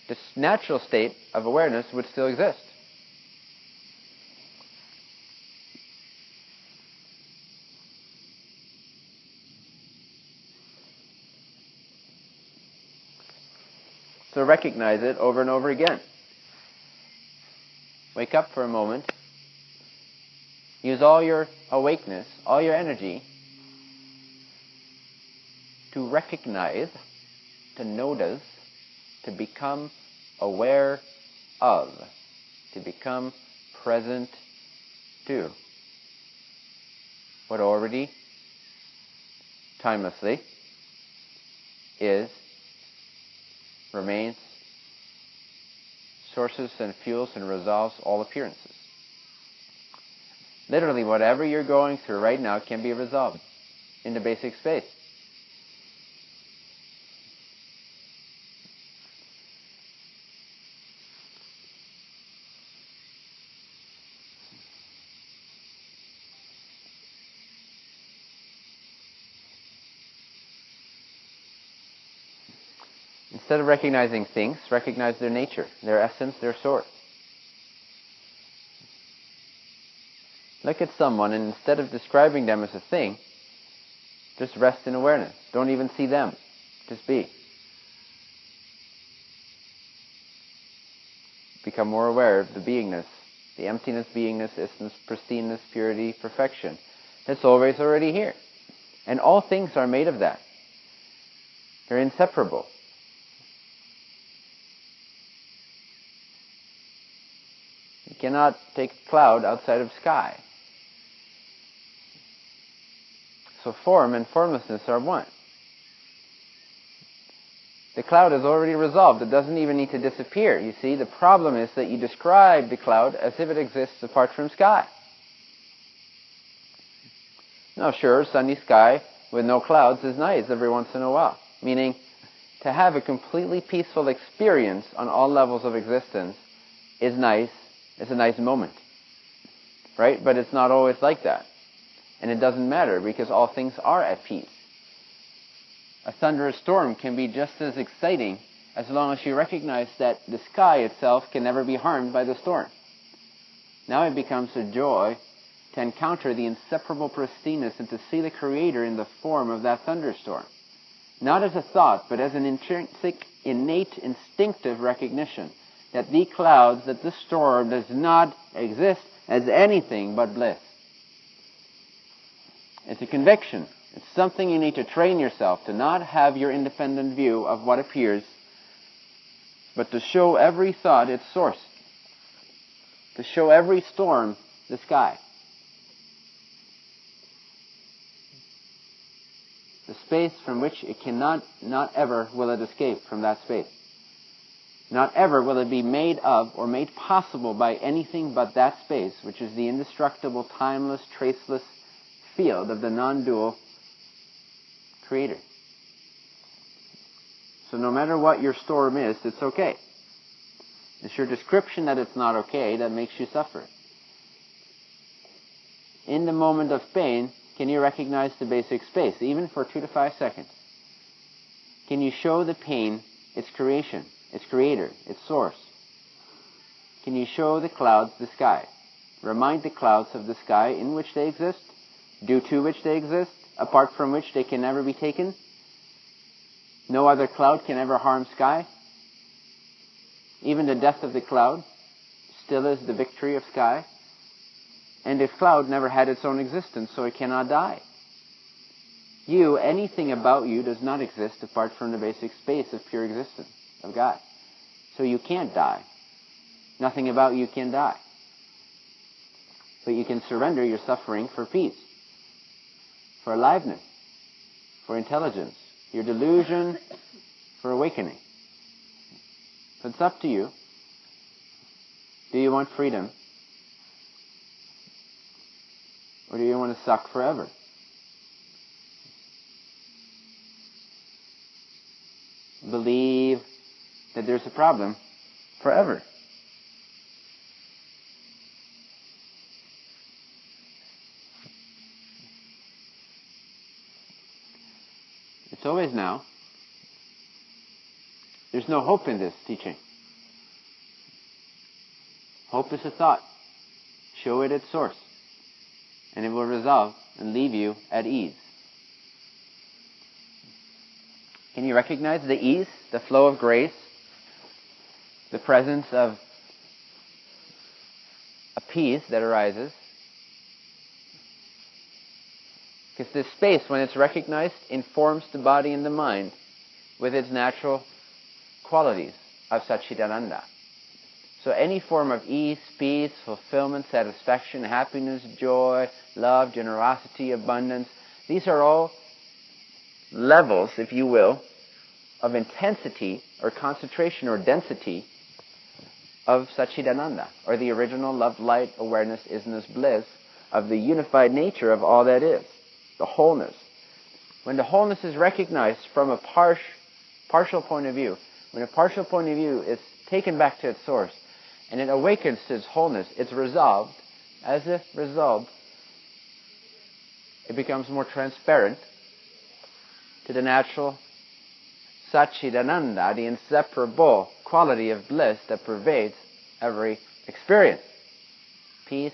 this natural state of awareness would still exist. So recognize it over and over again. Wake up for a moment. Use all your awakeness, all your energy to recognize, to notice, to become aware of, to become present to what already, timelessly, is, remains, sources and fuels and resolves all appearances. Literally, whatever you're going through right now can be resolved in the basic space. Instead of recognizing things, recognize their nature, their essence, their source. Look at someone and instead of describing them as a thing, just rest in awareness. Don't even see them. Just be. Become more aware of the beingness, the emptiness, beingness, essence, pristineness, purity, perfection. That's always already here. And all things are made of that. They're inseparable. Cannot take cloud outside of sky. So form and formlessness are one. The cloud is already resolved. It doesn't even need to disappear. You see, the problem is that you describe the cloud as if it exists apart from sky. Now, sure, sunny sky with no clouds is nice every once in a while. Meaning, to have a completely peaceful experience on all levels of existence is nice it's a nice moment. Right? But it's not always like that. And it doesn't matter because all things are at peace. A thunderous storm can be just as exciting as long as you recognize that the sky itself can never be harmed by the storm. Now it becomes a joy to encounter the inseparable pristineness and to see the Creator in the form of that thunderstorm. Not as a thought, but as an intrinsic, innate, instinctive recognition that the clouds, that the storm does not exist as anything but bliss. It's a conviction. It's something you need to train yourself to not have your independent view of what appears, but to show every thought its source. To show every storm the sky. The space from which it cannot, not ever will it escape from that space. Not ever will it be made of or made possible by anything but that space, which is the indestructible, timeless, traceless field of the non-dual creator. So no matter what your storm is, it's okay. It's your description that it's not okay that makes you suffer. In the moment of pain, can you recognize the basic space, even for two to five seconds? Can you show the pain its creation? Its creator, its source. Can you show the clouds the sky? Remind the clouds of the sky in which they exist, due to which they exist, apart from which they can never be taken? No other cloud can ever harm sky. Even the death of the cloud still is the victory of sky. And if cloud never had its own existence, so it cannot die. You, anything about you does not exist apart from the basic space of pure existence of God. So you can't die. Nothing about you can die. But you can surrender your suffering for peace, for aliveness, for intelligence, your delusion for awakening. So it's up to you. Do you want freedom? Or do you want to suck forever? Believe that there's a problem forever. It's always now. There's no hope in this teaching. Hope is a thought. Show it its source. And it will resolve and leave you at ease. Can you recognize the ease, the flow of grace, the presence of a peace that arises. Because this space, when it's recognized, informs the body and the mind with its natural qualities of Satchidananda. So any form of ease, peace, fulfillment, satisfaction, happiness, joy, love, generosity, abundance, these are all levels, if you will, of intensity or concentration or density of Satchidananda, or the original love, light, awareness, isness, bliss of the unified nature of all that is, the wholeness. When the wholeness is recognized from a par- partial point of view, when a partial point of view is taken back to its source, and it awakens to its wholeness, it's resolved, as if resolved, it becomes more transparent to the natural Satchidananda, the inseparable quality of bliss that pervades every experience. Peace,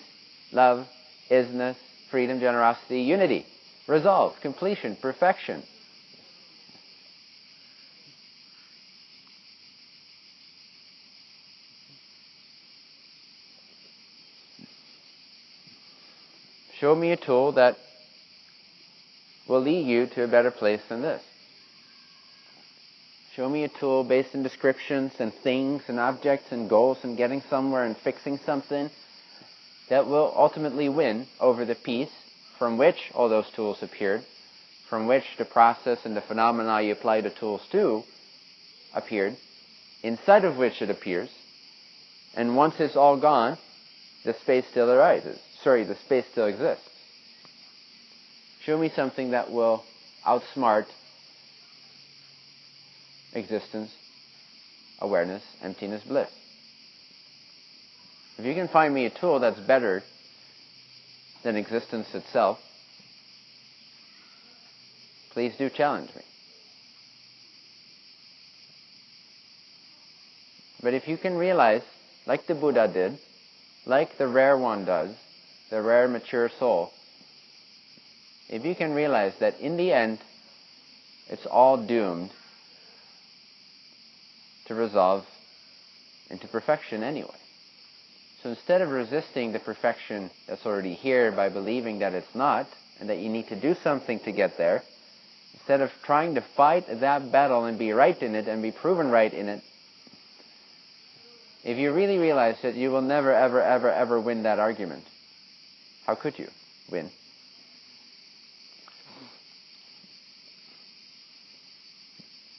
love, isness, freedom, generosity, unity, resolve, completion, perfection. Show me a tool that will lead you to a better place than this. Show me a tool based in descriptions and things and objects and goals and getting somewhere and fixing something that will ultimately win over the peace from which all those tools appeared, from which the process and the phenomena you apply the tools to appeared, inside of which it appears, and once it's all gone, the space still arises. Sorry, the space still exists. Show me something that will outsmart existence, awareness, emptiness, bliss. If you can find me a tool that's better than existence itself, please do challenge me. But if you can realize, like the Buddha did, like the rare one does, the rare mature soul, if you can realize that in the end, it's all doomed to resolve into perfection anyway. So instead of resisting the perfection that's already here by believing that it's not, and that you need to do something to get there, instead of trying to fight that battle and be right in it and be proven right in it, if you really realize that you will never, ever, ever, ever win that argument, how could you win?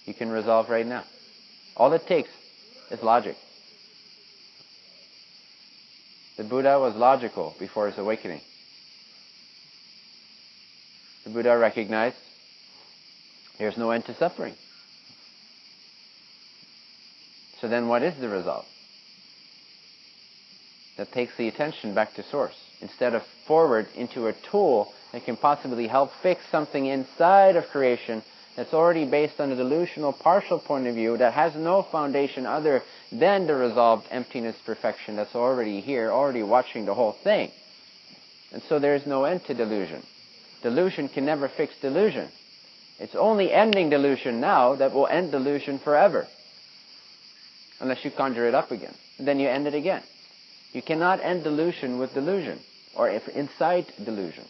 You can resolve right now. All it takes is logic. The Buddha was logical before his awakening. The Buddha recognized there's no end to suffering. So then what is the result? That takes the attention back to source instead of forward into a tool that can possibly help fix something inside of creation that's already based on a delusional partial point of view that has no foundation other than the resolved emptiness perfection that's already here, already watching the whole thing. And so there is no end to delusion. Delusion can never fix delusion. It's only ending delusion now that will end delusion forever. Unless you conjure it up again. And then you end it again. You cannot end delusion with delusion, or if incite delusion.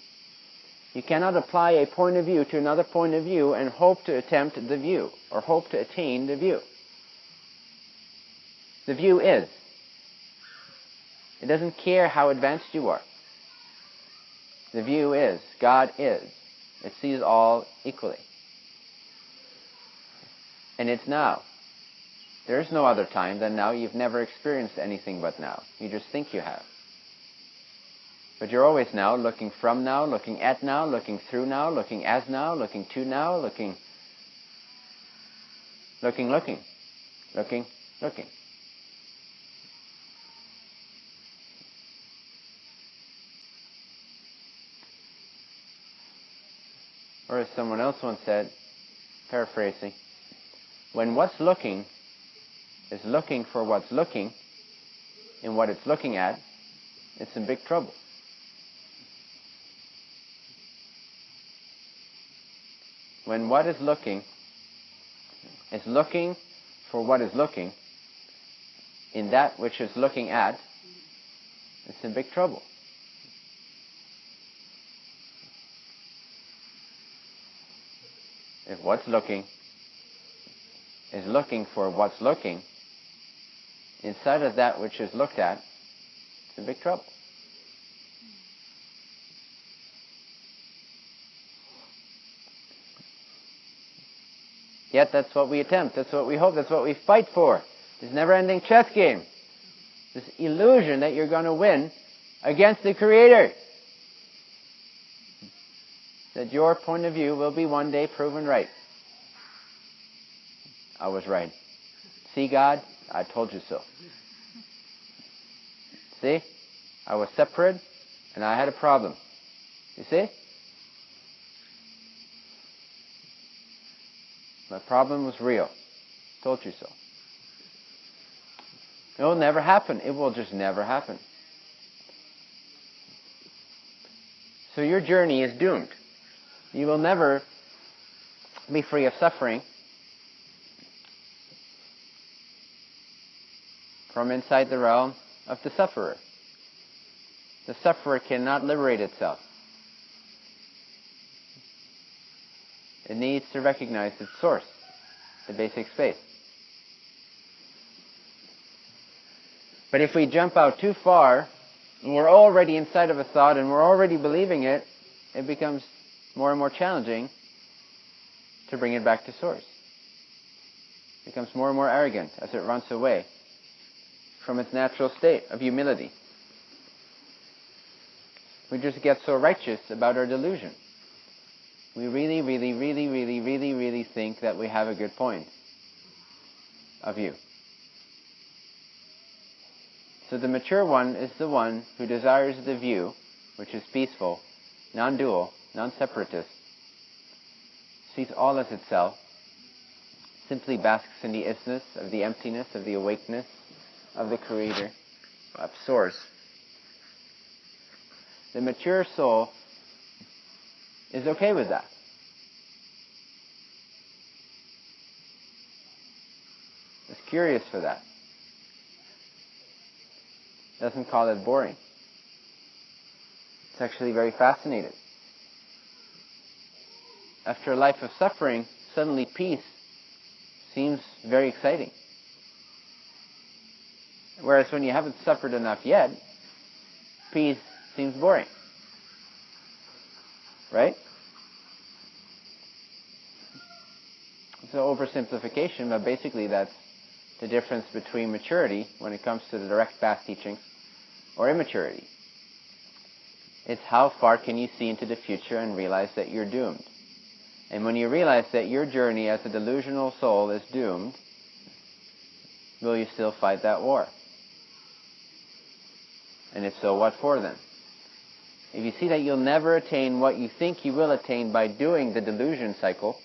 You cannot apply a point of view to another point of view and hope to attempt the view or hope to attain the view. The view is. It doesn't care how advanced you are. The view is. God is. It sees all equally. And it's now. There is no other time than now. You've never experienced anything but now. You just think you have. But you're always now, looking from now, looking at now, looking through now, looking as now, looking to now, looking, looking, looking, looking, looking. Or as someone else once said, paraphrasing, when what's looking is looking for what's looking in what it's looking at, it's in big trouble. When what is looking is looking for what is looking, in that which is looking at, it's in big trouble. If what's looking is looking for what's looking, inside of that which is looked at, it's in big trouble. Yet that's what we attempt, that's what we hope, that's what we fight for. This never-ending chess game. This illusion that you're going to win against the Creator. That your point of view will be one day proven right. I was right. See, God, I told you so. See? I was separate and I had a problem. You see? My problem was real. Told you so. It will never happen. It will just never happen. So your journey is doomed. You will never be free of suffering from inside the realm of the sufferer. The sufferer cannot liberate itself. It needs to recognize its source, the basic space. But if we jump out too far, and we're already inside of a thought and we're already believing it, it becomes more and more challenging to bring it back to source. It becomes more and more arrogant as it runs away from its natural state of humility. We just get so righteous about our delusion. We really, really, really, really, really, really think that we have a good point of view. So the mature one is the one who desires the view, which is peaceful, non-dual, non-separatist, sees all as itself, simply basks in the isness of the emptiness, of the awakeness of the Creator, of Source. The mature soul is okay with that. Is curious for that. Doesn't call it boring. It's actually very fascinated. After a life of suffering, suddenly peace seems very exciting. Whereas when you haven't suffered enough yet, peace seems boring. Right? It's an oversimplification, but basically that's the difference between maturity when it comes to the direct path teachings or immaturity. It's how far can you see into the future and realize that you're doomed. And when you realize that your journey as a delusional soul is doomed, will you still fight that war? And if so, what for then? If you see that you'll never attain what you think you will attain by doing the delusion cycle,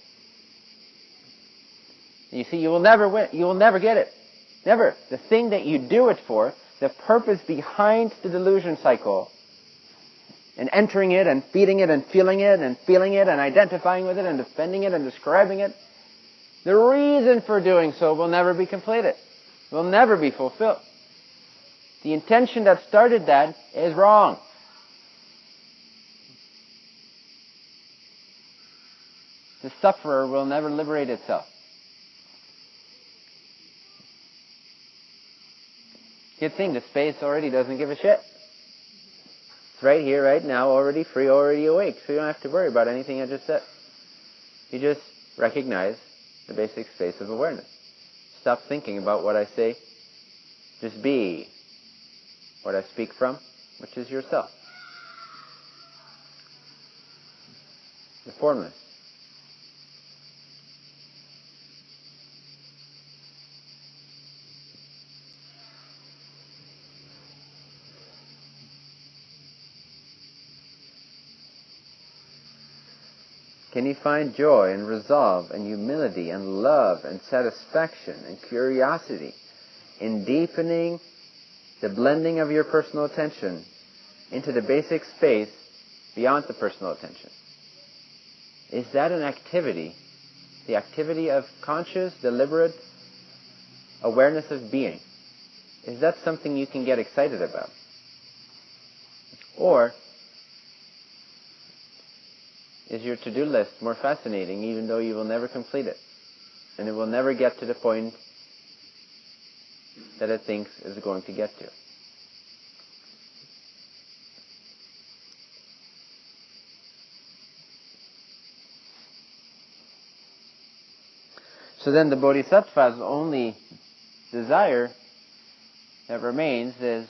you see, you will never win. You will never get it. Never. The thing that you do it for, the purpose behind the delusion cycle, and entering it and feeding it and feeling it and feeling it and identifying with it and defending it and describing it, the reason for doing so will never be completed. Will never be fulfilled. The intention that started that is wrong. The sufferer will never liberate itself. Good thing the space already doesn't give a shit. It's right here, right now, already free, already awake, so you don't have to worry about anything I just said. You just recognize the basic space of awareness. Stop thinking about what I say. Just be what I speak from, which is yourself. The formless. Can you find joy and resolve and humility and love and satisfaction and curiosity in deepening the blending of your personal attention into the basic space beyond the personal attention? Is that an activity, the activity of conscious, deliberate awareness of being? is that something you can get excited about? Or is your to-do list more fascinating even though you will never complete it? And it will never get to the point that it thinks is going to get to. So then the bodhisattva's only desire that remains is,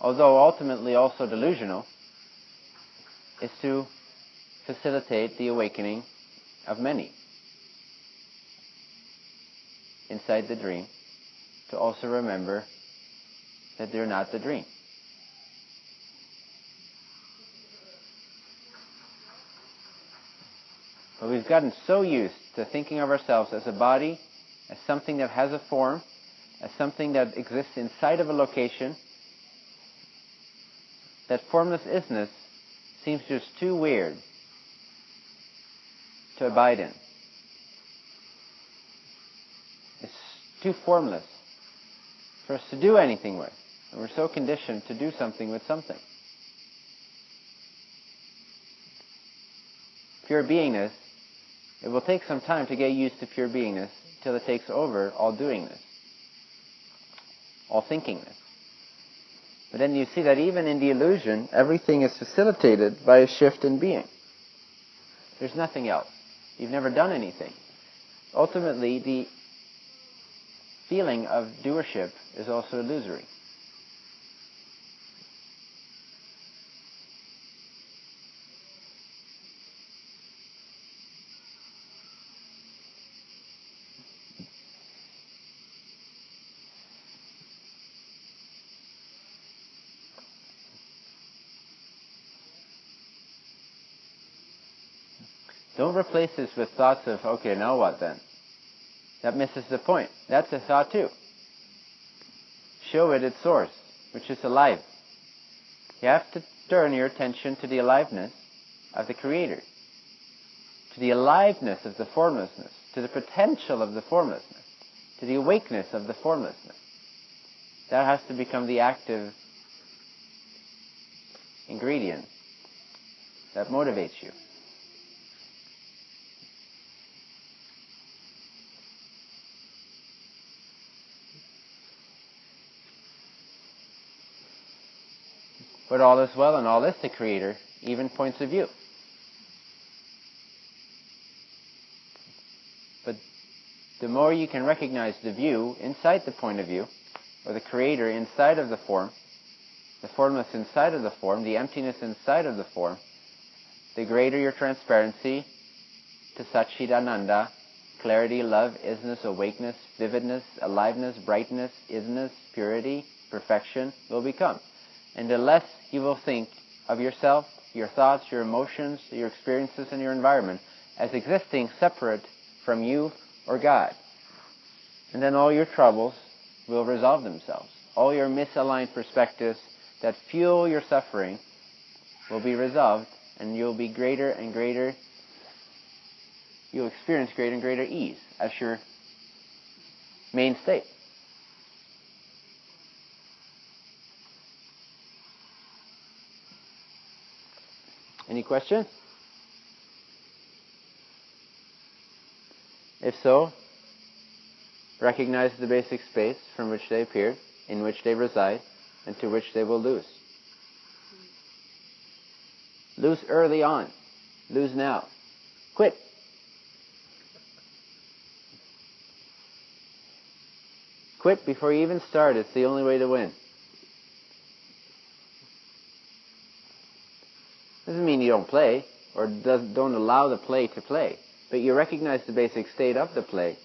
although ultimately also delusional, is to facilitate the awakening of many inside the dream to also remember that they're not the dream. But we've gotten so used to thinking of ourselves as a body, as something that has a form, as something that exists inside of a location, that formless isness seems just too weird to abide in. It's too formless for us to do anything with. And we're so conditioned to do something with something. Pure beingness, it will take some time to get used to pure beingness till it takes over all doingness, all thinkingness. But then you see that even in the illusion, everything is facilitated by a shift in being. There's nothing else. You've never done anything. Ultimately, the feeling of doership is also illusory. Don't replace this with thoughts of, okay, now what then? That misses the point. That's a thought too. Show it its source, which is alive. You have to turn your attention to the aliveness of the Creator, to the aliveness of the formlessness, to the potential of the formlessness, to the awakeness of the formlessness. That has to become the active ingredient that motivates you. But all is well and all is the Creator, even points of view. But the more you can recognize the view inside the point of view, or the Creator inside of the form, the formless inside of the form, the emptiness inside of the form, the greater your transparency to Satchidananda, clarity, love, isness, awakeness, vividness, aliveness, brightness, isness, purity, perfection will become. And the less you will think of yourself, your thoughts, your emotions, your experiences, and your environment as existing separate from you or God. And then all your troubles will resolve themselves. All your misaligned perspectives that fuel your suffering will be resolved, and you'll be greater and greater, you'll experience greater and greater ease as your main state. Any questions? If so, recognize the basic space from which they appeared, in which they reside, and to which they will lose. Lose early on. Lose now. Quit. Quit before you even start. It's the only way to win. Doesn't mean you don't play or does, don't allow the play to play, but you recognize the basic state of the play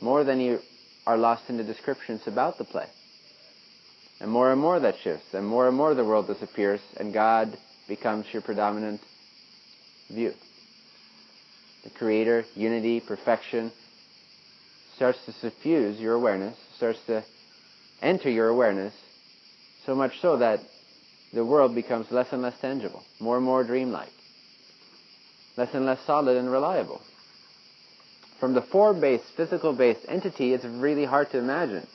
more than you are lost in the descriptions about the play. And more and more that shifts, and more and more the world disappears, and God becomes your predominant view. The Creator, unity, perfection starts to suffuse your awareness, starts to enter your awareness, so much so that the world becomes less and less tangible, more and more dreamlike, less and less solid and reliable. From the form-based, physical-based entity, it's really hard to imagine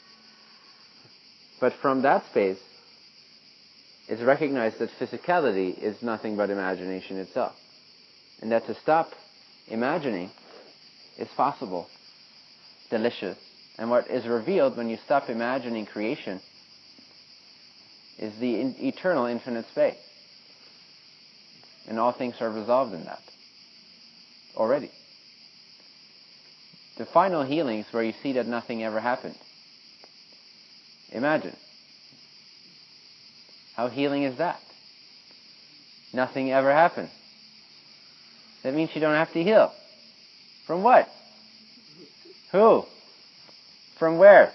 But from that space, it's recognized that physicality is nothing but imagination itself. And that to stop imagining is possible, delicious. And what is revealed when you stop imagining creation is the in- eternal infinite space. And all things are resolved in that already. The final healings where you see that nothing ever happened. Imagine. How healing is that? Nothing ever happened. That means you don't have to heal. From what? Who? From where?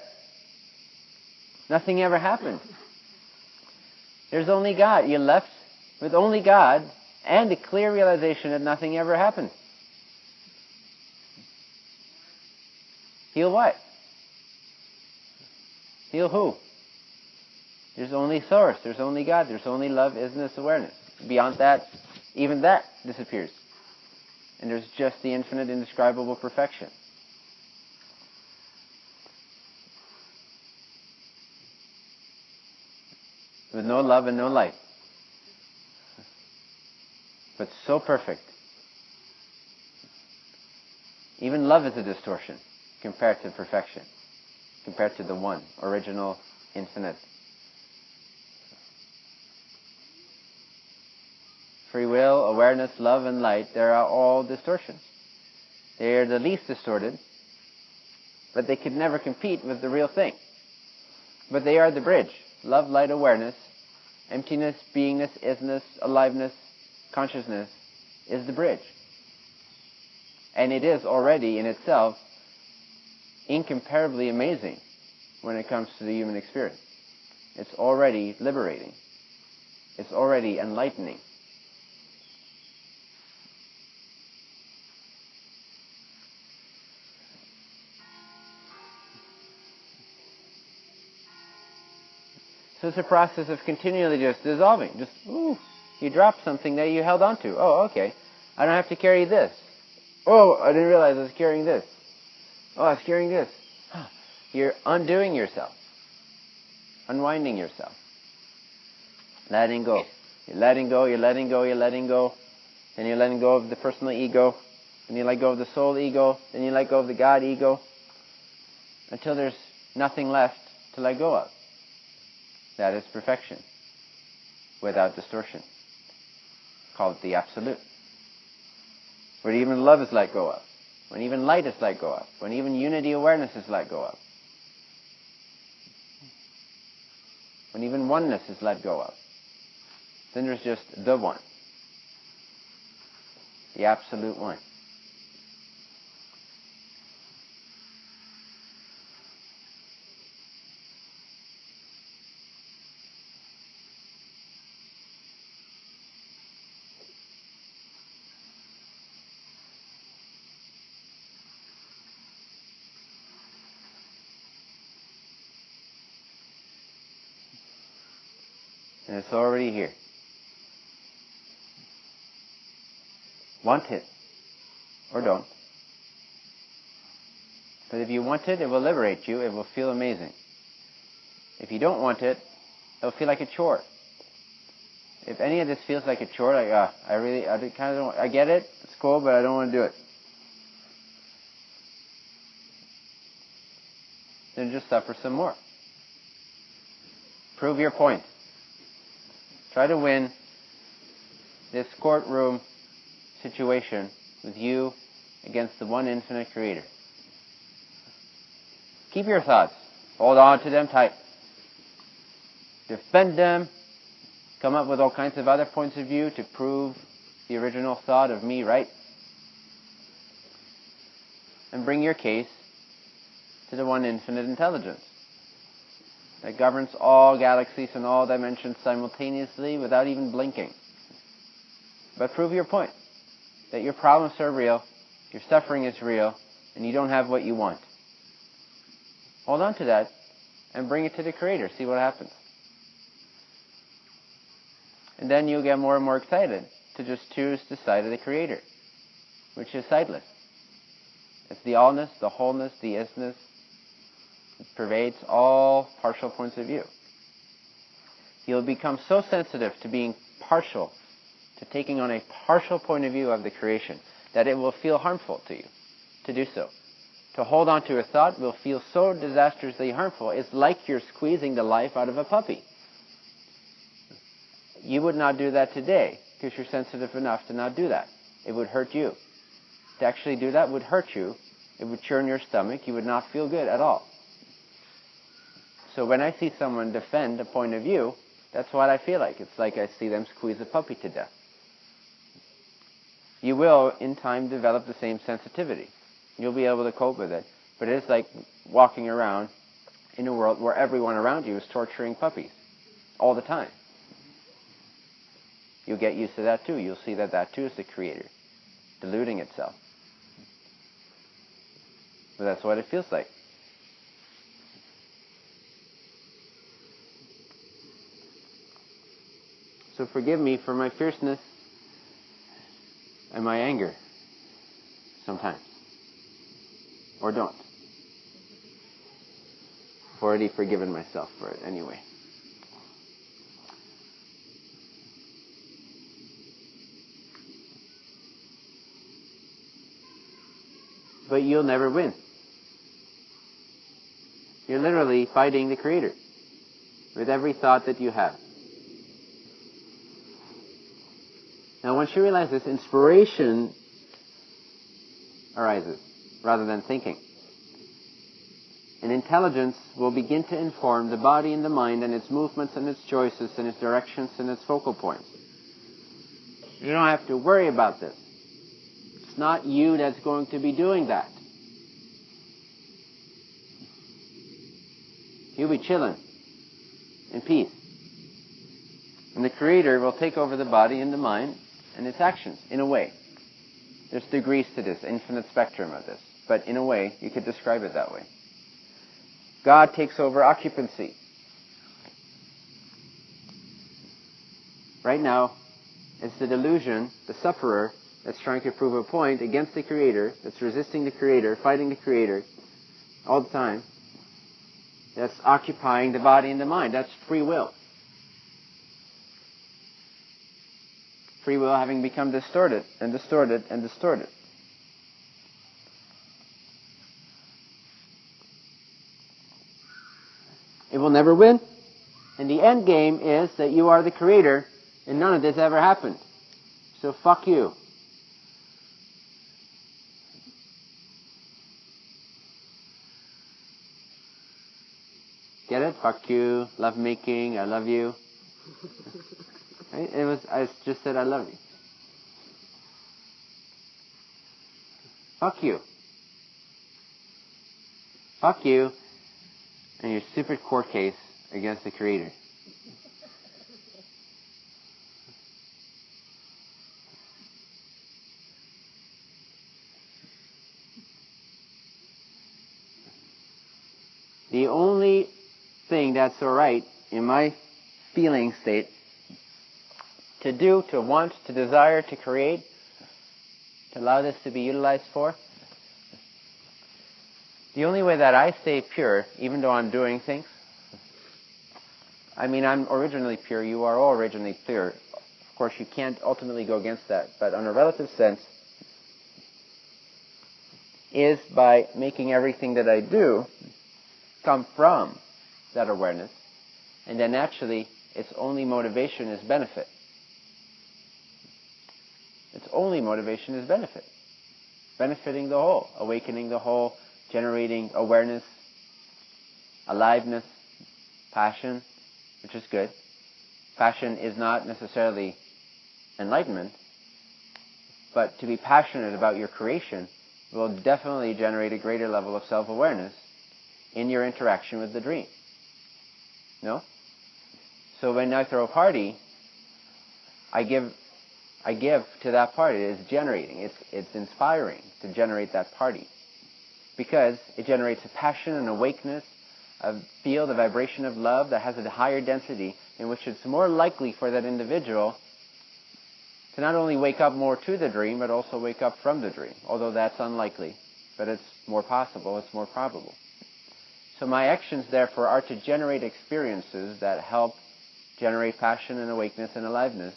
Nothing ever happened. There's only God. You left with only God and a clear realization that nothing ever happened. Heal what? Heal who? There's only source. There's only God. There's only love, isness, awareness. Beyond that, even that disappears. And there's just the infinite, indescribable perfection. With no love and no light. But so perfect. Even love is a distortion compared to perfection, compared to the one, original, infinite. Free will, awareness, love, and light, they are all distortions. They are the least distorted, but they could never compete with the real thing. But they are the bridge. Love, light, awareness, emptiness, beingness, isness, aliveness, consciousness is the bridge. And it is already in itself incomparably amazing when it comes to the human experience. It's already liberating. It's already enlightening. It's a process of continually just dissolving. Just, ooh, you dropped something that you held onto. Oh, okay. I don't have to carry this. Oh, I didn't realize I was carrying this. Oh, I was carrying this. You're undoing yourself. Unwinding yourself. Letting go. You're letting go, you're letting go, you're letting go. Then you're letting go of the personal ego. Then you let go of the soul ego. Then you let go of the God ego. Until there's nothing left to let go of. That is perfection. Without distortion. Call it the absolute. Where even love is let go of. When even light is let go of. When even unity awareness is let go of. When even oneness is let go of. Then there's just the one. The absolute one. It's already here. Want it. Or don't. But if you want it, it will liberate you. It will feel amazing. If you don't want it, it'll feel like a chore. If any of this feels like a chore, like, uh, I really, I kind of don't, I get it, it's cool, but I don't want to do it. Then just suffer some more. Prove your point. Try to win this courtroom situation with you against the one infinite creator. Keep your thoughts. Hold on to them tight. Defend them. Come up with all kinds of other points of view to prove the original thought of me right. And bring your case to the one infinite intelligence that governs all galaxies and all dimensions simultaneously without even blinking. But prove your point that your problems are real, your suffering is real, and you don't have what you want. Hold on to that and bring it to the Creator. See what happens. And then you'll get more and more excited to just choose the side of the Creator, which is sideless. It's the allness, the wholeness, the isness, pervades all partial points of view. You'll become so sensitive to being partial, to taking on a partial point of view of the creation, that it will feel harmful to you to do so. To hold on to a thought will feel so disastrously harmful. It's like you're squeezing the life out of a puppy. You would not do that today because you're sensitive enough to not do that. It would hurt you. To actually do that would hurt you. It would churn your stomach. You would not feel good at all. So when I see someone defend a point of view, that's what I feel like. It's like I see them squeeze a puppy to death. You will, in time, develop the same sensitivity. You'll be able to cope with it. But it is like walking around in a world where everyone around you is torturing puppies all the time. You'll get used to that too. You'll see that that too is the creator, deluding itself. But that's what it feels like. So forgive me for my fierceness and my anger sometimes. Or don't. I've already forgiven myself for it anyway. But you'll never win. You're literally fighting the Creator with every thought that you have. Now, once you realize this, inspiration arises rather than thinking. And intelligence will begin to inform the body and the mind and its movements and its choices and its directions and its focal points. You don't have to worry about this. It's not you that's going to be doing that. You'll be chilling in peace. And the Creator will take over the body and the mind and its actions in a way. There's degrees to this, infinite spectrum of this. But in a way, you could describe it that way. God takes over occupancy. Right now, it's the delusion, the sufferer, that's trying to prove a point against the Creator, that's resisting the Creator, fighting the Creator all the time, that's occupying the body and the mind. That's free will. Free will having become distorted and distorted and distorted. It will never win. And the end game is that you are the creator and none of this ever happened. So fuck you. Get it? Fuck you. Love making. I love you. Right? It was. I just said I love you. Fuck you. Fuck you and your stupid court case against the Creator. The only thing that's alright in my feeling state to do, to want, to desire, to create, to allow this to be utilized for, the only way that I stay pure, even though I'm doing things, I mean, I'm originally pure, you are all originally pure. Of course, you can't ultimately go against that, but on a relative sense, is by making everything that I do come from that awareness, and then actually, its only motivation is benefit. Only motivation is benefit. Benefiting the whole, awakening the whole, generating awareness, aliveness, passion, which is good. Passion is not necessarily enlightenment, but to be passionate about your creation will definitely generate a greater level of self-awareness in your interaction with the dream. No? So when I throw a party, I give I give to that party. It's generating. It's it's inspiring to generate that party because it generates a passion and awakeness, a field, a vibration of love that has a higher density in which it's more likely for that individual to not only wake up more to the dream, but also wake up from the dream, although that's unlikely. But it's more possible, it's more probable. So my actions, therefore, are to generate experiences that help generate passion and awakeness and aliveness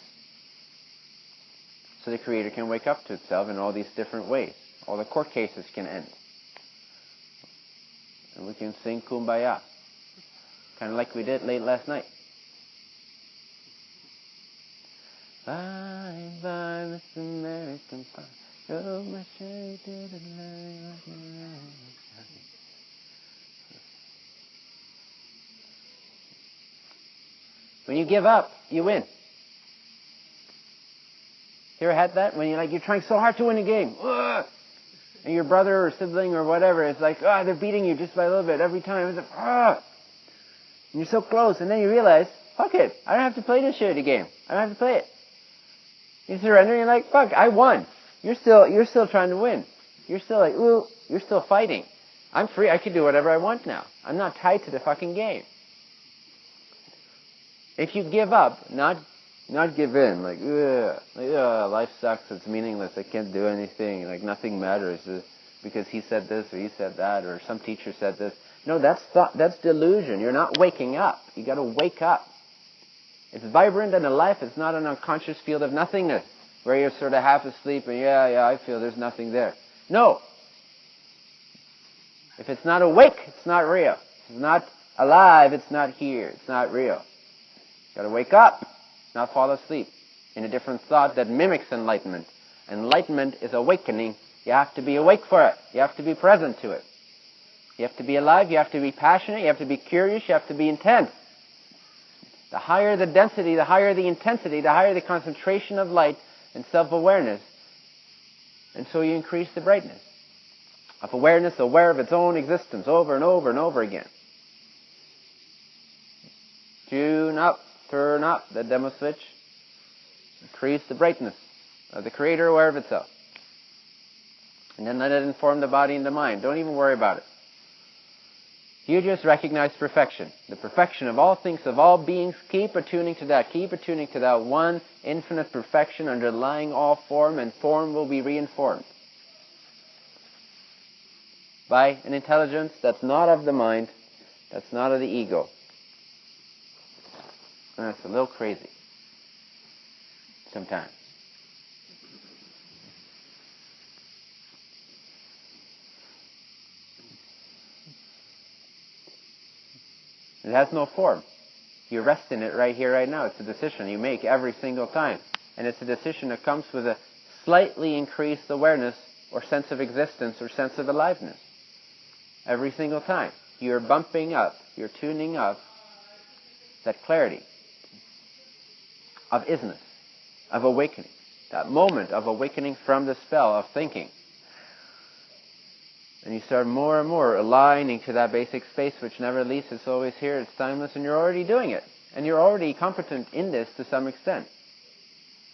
so the Creator can wake up to itself in all these different ways. All the court cases can end. And we can sing Kumbaya, kind of like we did late last night. Bye bye, Miss American Pie. Oh, my shade When you give up, you win. You ever had that? When you're like, you're trying so hard to win a game. Ugh! And your brother or sibling or whatever is like, ah, oh, they're beating you just by a little bit every time. It's like, ah! And you're so close, and then you realize, fuck it, I don't have to play this shitty game. I don't have to play it. You surrender, and you're like, fuck, I won. You're still, you're still trying to win. You're still like, ooh, you're still fighting. I'm free, I can do whatever I want now. I'm not tied to the fucking game. If you give up, not not give in, like, ugh, life sucks, it's meaningless, I can't do anything, like nothing matters because he said this or he said that or some teacher said this. No, that's thought, that's delusion. You're not waking up. You got to wake up. It's vibrant and alive. It's not an unconscious field of nothingness where you're sort of half asleep and yeah, yeah, I feel there's nothing there. No. If it's not awake, it's not real. If it's not alive, it's not here. It's not real. You got to wake up not fall asleep in a different thought that mimics enlightenment. Enlightenment is awakening. You have to be awake for it. You have to be present to it. You have to be alive. You have to be passionate. You have to be curious. You have to be intense. The higher the density, the higher the intensity, the higher the concentration of light and self-awareness. And so you increase the brightness of awareness, aware of its own existence over and over and over again. Tune up turn up the demo switch, increase the brightness of the creator aware of itself. And then let it inform the body and the mind. Don't even worry about it. You just recognize perfection. The perfection of all things, of all beings. Keep attuning to that. Keep attuning to that one infinite perfection underlying all form, and form will be reinformed by an intelligence that's not of the mind, that's not of the ego, and that's a little crazy sometimes. It has no form. You rest in it right here, right now. It's a decision you make every single time. And it's a decision that comes with a slightly increased awareness or sense of existence or sense of aliveness. Every single time. You're bumping up, you're tuning up that clarity of isness, of awakening, that moment of awakening from the spell of thinking. And you start more and more aligning to that basic space which never leaves, it's always here, it's timeless, and you're already doing it. And you're already competent in this to some extent.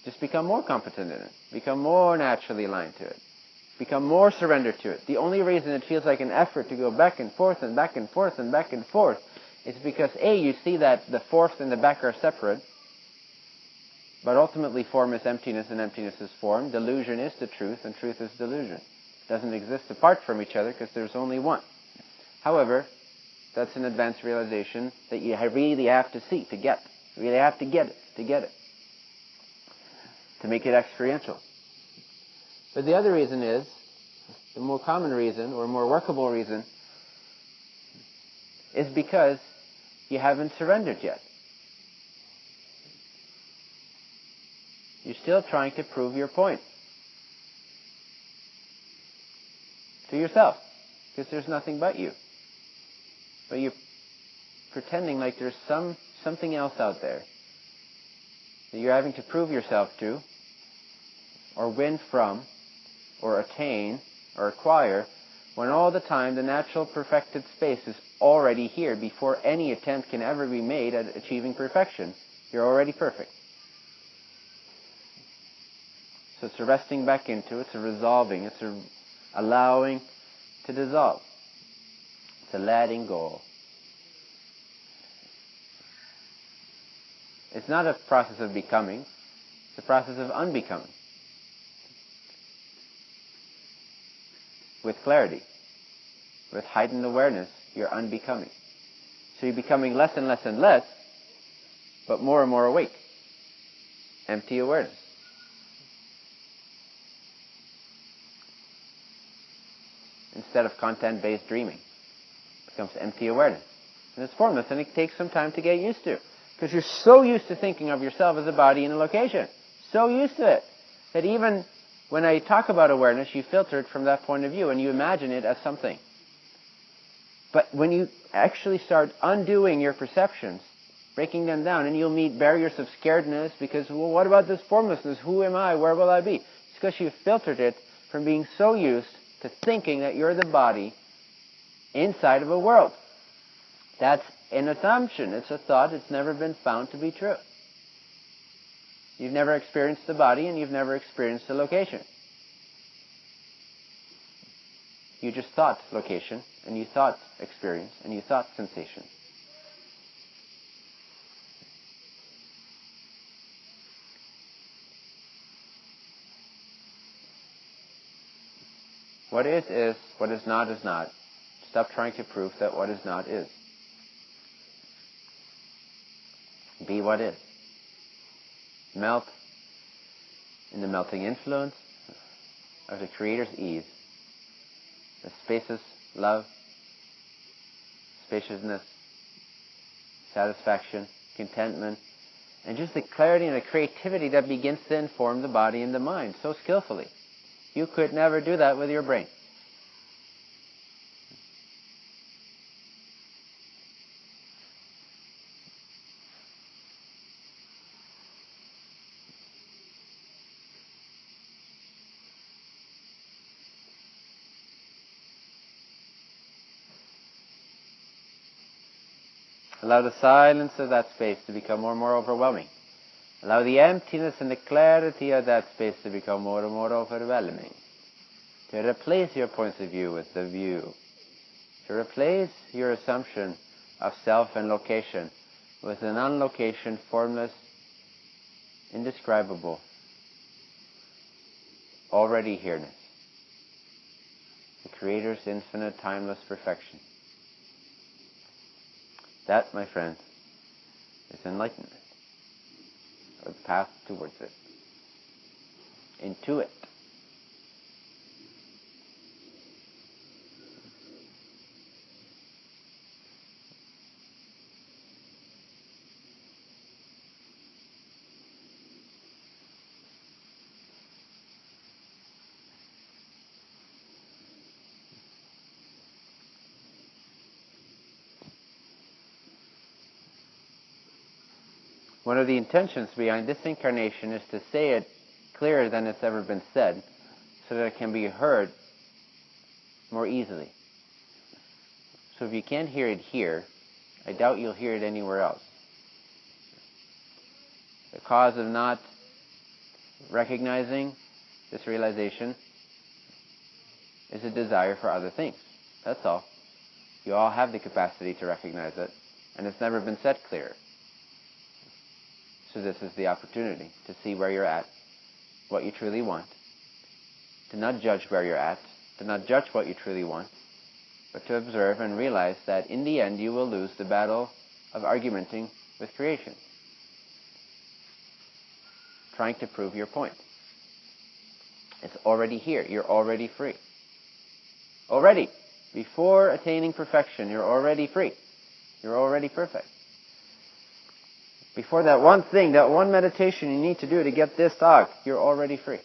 Just become more competent in it. Become more naturally aligned to it. Become more surrendered to it. The only reason it feels like an effort to go back and forth and back and forth and back and forth is because A, you see that the forth and the back are separate, but ultimately, form is emptiness and emptiness is form. Delusion is the truth and truth is delusion. It doesn't exist apart from each other because there's only one. However, that's an advanced realization that you really have to see to get. You really have to get it to get it. To make it experiential. But the other reason is, the more common reason or more workable reason, is because you haven't surrendered yet. You're still trying to prove your point. To yourself. Because there's nothing but you. But you're pretending like there's some something else out there that you're having to prove yourself to, or win from, or attain, or acquire, when all the time the natural perfected space is already here before any attempt can ever be made at achieving perfection. You're already perfect. So it's a resting back into, it's a resolving, it's a allowing to dissolve. It's a letting go. It's not a process of becoming, it's a process of unbecoming. With clarity, with heightened awareness, you're unbecoming. So you're becoming less and less and less, but more and more awake. Empty awareness. Instead of content-based dreaming. It becomes empty awareness. And it's formless, and it takes some time to get used to. Because you're so used to thinking of yourself as a body in a location. So used to it. That even when I talk about awareness, you filter it from that point of view and you imagine it as something. But when you actually start undoing your perceptions, breaking them down, and you'll meet barriers of scaredness because, well, what about this formlessness? Who am I? Where will I be? It's because you've filtered it from being so used to thinking that you're the body inside of a world. That's an assumption. It's a thought. It's never been found to be true. You've never experienced the body and you've never experienced the location. You just thought location and you thought experience and you thought sensation. What is is, what is not is not. Stop trying to prove that what is not is. Be what is. Melt in the melting influence of the Creator's ease. The spacious love, spaciousness, satisfaction, contentment, and just the clarity and the creativity that begins to inform the body and the mind so skillfully. You could never do that with your brain. Allow the silence of that space to become more and more overwhelming. Allow the emptiness and the clarity of that space to become more and more overwhelming. To replace your points of view with the view. To replace your assumption of self and location with an unlocation, formless, indescribable, already here-ness. The Creator's infinite, timeless perfection. That, my friends, is enlightenment, the path towards it. Into it. One of the intentions behind this incarnation is to say it clearer than it's ever been said, so that it can be heard more easily. So if you can't hear it here, I doubt you'll hear it anywhere else. The cause of not recognizing this realization is a desire for other things. That's all. You all have the capacity to recognize it, and it's never been said clearer. So this is the opportunity to see where you're at, what you truly want, to not judge where you're at, to not judge what you truly want, but to observe and realize that in the end you will lose the battle of argumenting with creation, trying to prove your point. It's already here. You're already free. Already. Before attaining perfection, you're already free. You're already perfect before that one thing, that one meditation you need to do to get this talk, you're already free.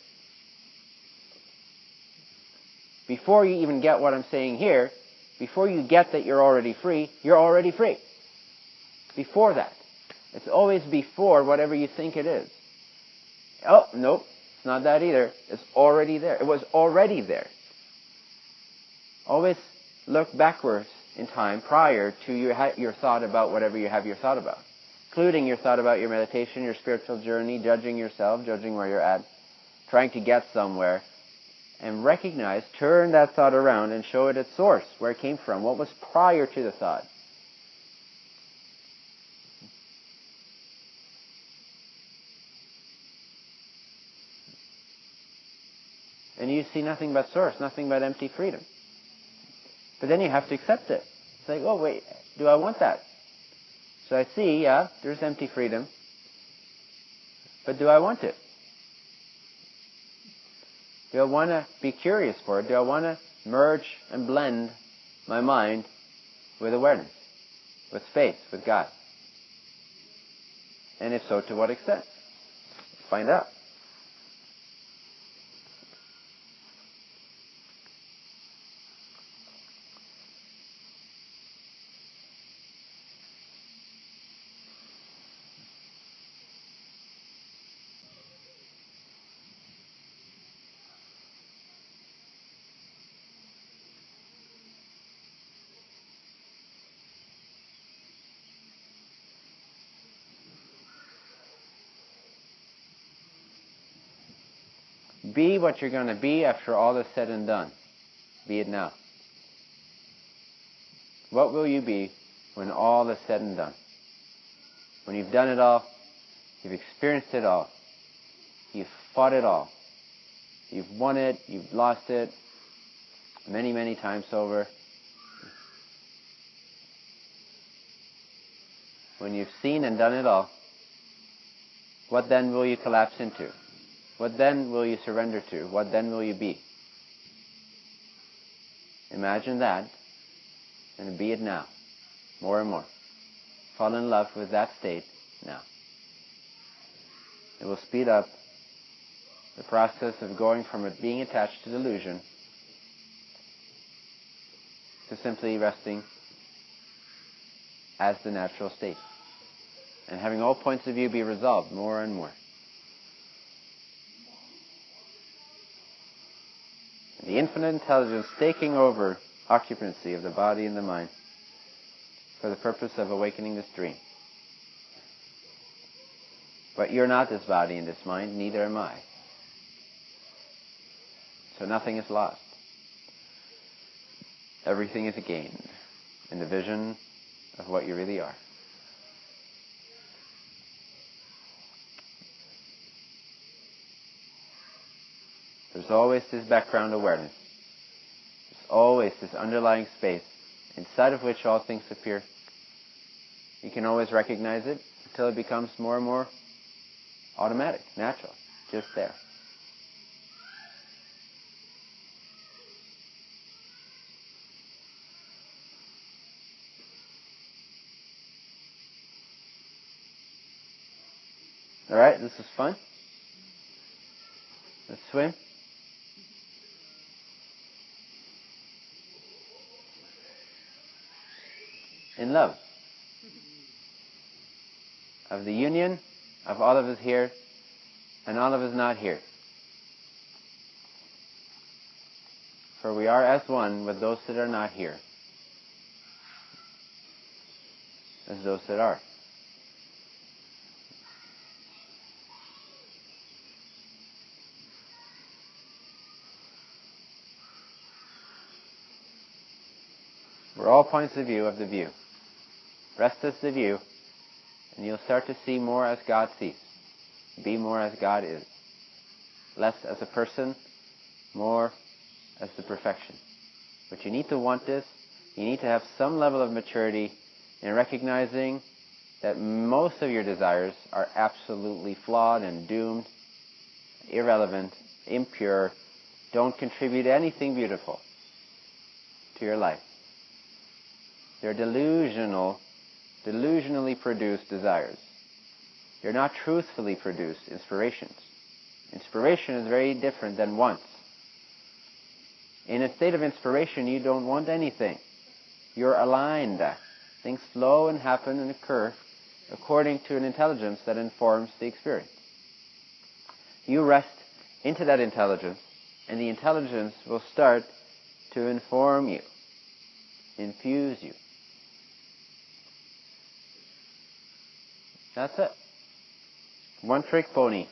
Before you even get what I'm saying here, before you get that you're already free, you're already free. Before that. It's always before whatever you think it is. Oh, nope, it's not that either. It's already there. It was already there. Always look backwards in time prior to your, your thought about whatever you have your thought about including your thought about your meditation, your spiritual journey, judging yourself, judging where you're at, trying to get somewhere, and recognize, turn that thought around and show it its source, where it came from, what was prior to the thought. And you see nothing but source, nothing but empty freedom. But then you have to accept it. It's like, oh wait, do I want that? So I see, yeah, there's empty freedom. But do I want it? Do I want to be curious for it? Do I want to merge and blend my mind with awareness, with space, with God? And if so, to what extent? Find out. Be what you're going to be after all is said and done. Be it now. What will you be when all is said and done? When you've done it all, you've experienced it all, you've fought it all, you've won it, you've lost it many, many times over. When you've seen and done it all, what then will you collapse into? What then will you surrender to? What then will you be? Imagine that and be it now, more and more. Fall in love with that state now. It will speed up the process of going from it being attached to delusion to simply resting as the natural state and having all points of view be resolved more and more. The infinite intelligence taking over occupancy of the body and the mind for the purpose of awakening this dream. But you're not this body and this mind, neither am I. So nothing is lost. Everything is gained in the vision of what you really are. Always this background awareness. There's always this underlying space inside of which all things appear. You can always recognize it until it becomes more and more automatic, natural, just there. All right, this is fun. Let's swim. Love. Of the union of all of us here and all of us not here. For we are as one with those that are not here, as those that are. We're all points of view of the view. Rest as the view, and you'll start to see more as God sees. Be more as God is. Less as a person, more as the perfection. But you need to want this. You need to have some level of maturity in recognizing that most of your desires are absolutely flawed and doomed, irrelevant, impure, don't contribute anything beautiful to your life. They're delusional delusionally produced desires. They're not truthfully produced inspirations. Inspiration is very different than wants. In a state of inspiration, you don't want anything. You're aligned. Things flow and happen and occur according to an intelligence that informs the experience. You rest into that intelligence, and the intelligence will start to inform you, infuse you. That's it. One trick pony.